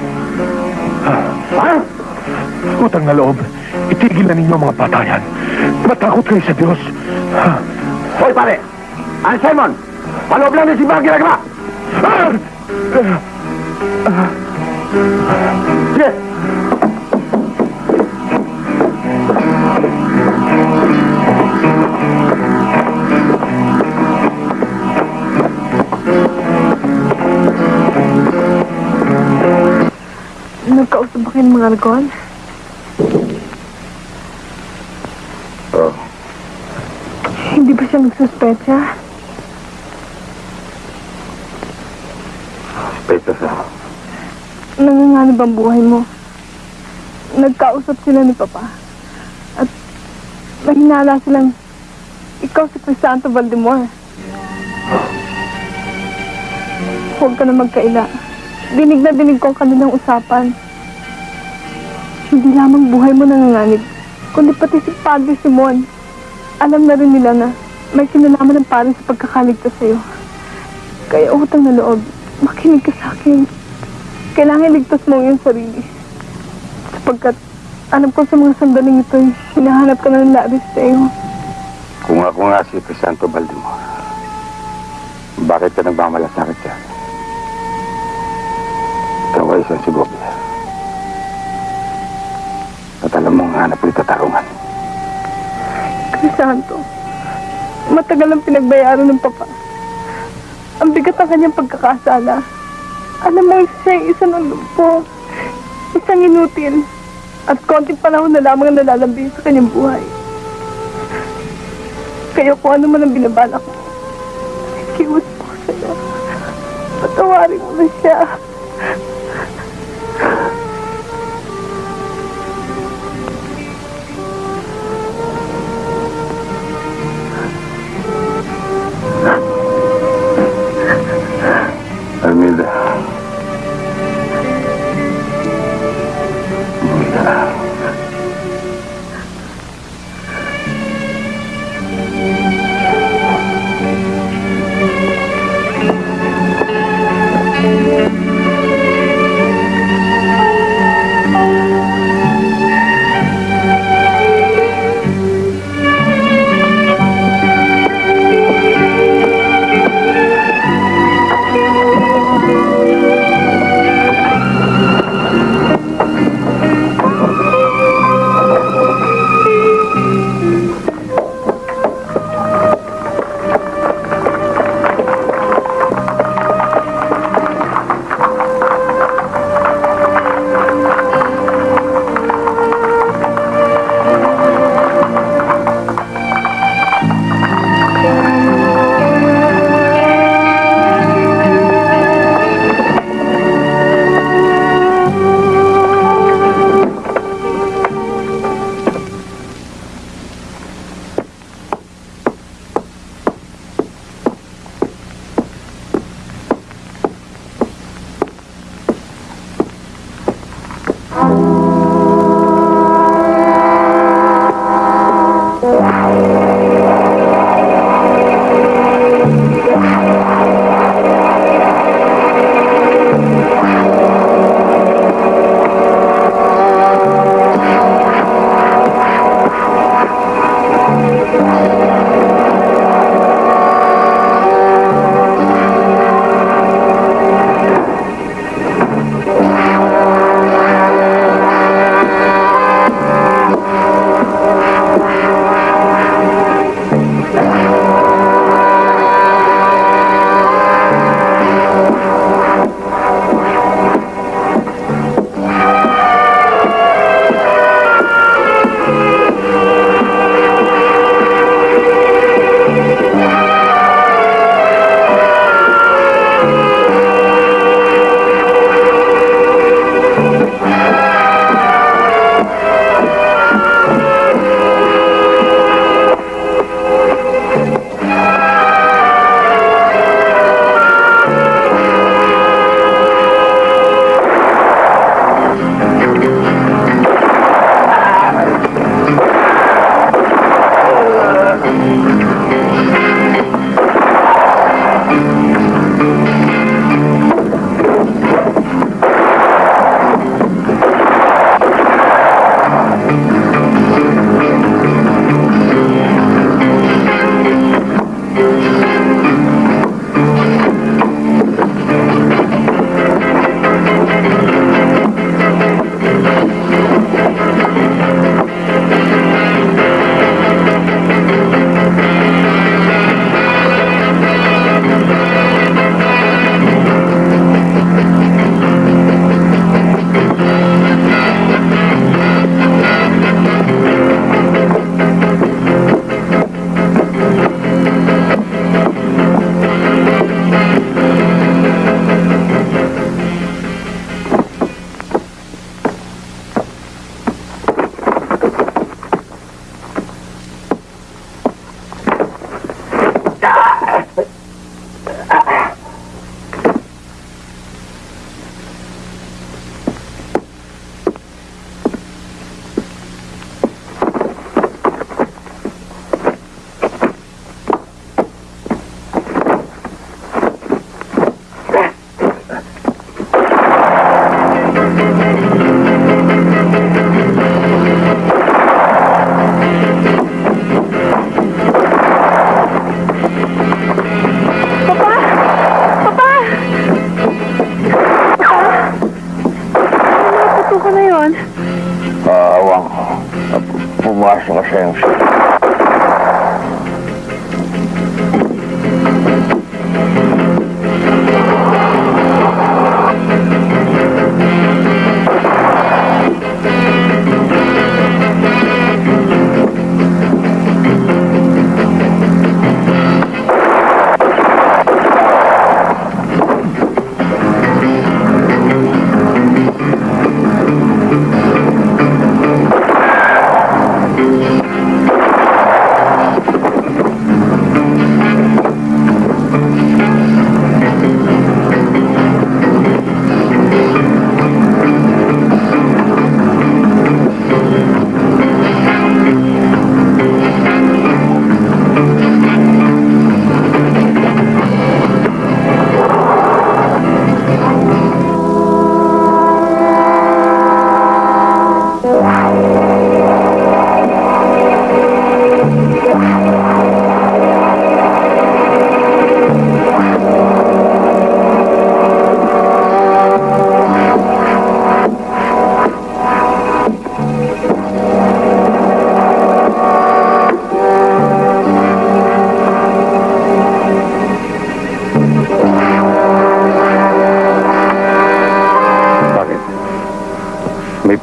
Speaker 1: Ha? Utang na loob, itigil na ninyo ang mga patayan. Matakot kayo sa Diyos. Ha?
Speaker 2: Hoy, pare! Ang Simon! Paloob lang ng simbahan ginagawa! Sige!
Speaker 13: Nagkausap ba kayo ng mga algon?
Speaker 11: Oo.
Speaker 13: Hindi ba siya nagsuspecha?
Speaker 11: Peto sa...
Speaker 13: Nanganganib ang buhay mo. Nagkausap sila ni Papa. At nahinala silang ikaw si Crisanto Valdemor. Huwag ka na magkaila. Dinig na dinig ko ang kanilang usapan. Hindi lamang buhay mo nanganganib, kundi pati si Padre Simon. Alam na rin nila na may kinalaman ng pare sa pagkakaligtas sa'yo. Kaya utang na loob, makinig ka sa akin. Kailangan ligtas mo iyong sarili. Sapagkat alam ko sa mga sandaling ito, hinahanap ka na ng labis sa iyo.
Speaker 11: Kung ako nga si Crisanto Baldimor, bakit ka nagmamalasakit siya? Ikaw ay isang sigobya. At alam mo nga na tatarungan.
Speaker 13: Crisanto, matagal ang pinagbayaran ng papa. Ang bigat ang kanyang pagkakasala. Alam mo, siya isa ng lumpo. Isang inutil. At konting panahon na lamang ang nalalambing sa kanyang buhay. Kaya kung ano man ang binabalak mo, kiwas mo sa'yo. Patawarin mo na siya.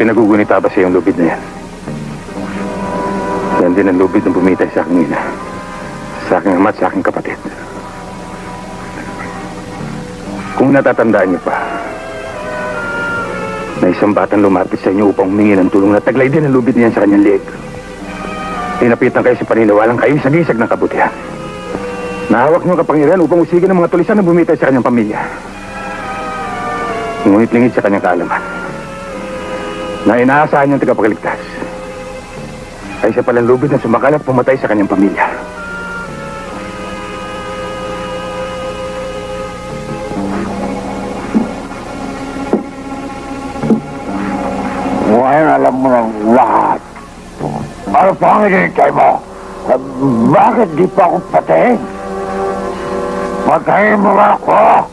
Speaker 11: Pinagugunita ba sa iyong lubid na yan? Yan din ang lubid ng bumitay sa aking ina. Sa aking ama at sa aking kapatid. Kung natatandaan niyo pa, na isang batang lumapit sa inyo upang humingi ng tulong na taglay din ang lubid niyan sa kanyang leeg. Tinapitan kayo sa paniniwalang kayo sa gisag ng kabutihan. Nahawak niyo ang kapangyarihan upang usigin ang mga tulisan na bumitay sa kanyang pamilya. Ngunit lingid sa kanyang kaalaman na inaasahan niyang tagapagligtas ay siya palang lubid na sumakal at pumatay sa kanyang pamilya.
Speaker 12: Ngayon alam mo ng lahat. Ano pa ang hinihintay mo? Bakit di pa ako patayin? Patayin mo ako!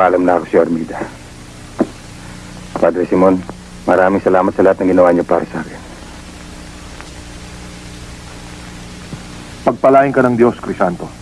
Speaker 11: Magpapaalam na ako si Armida. Padre Simon, maraming salamat sa lahat ng ginawa niyo para sa akin.
Speaker 1: Pagpalain ka ng Diyos, Crisanto.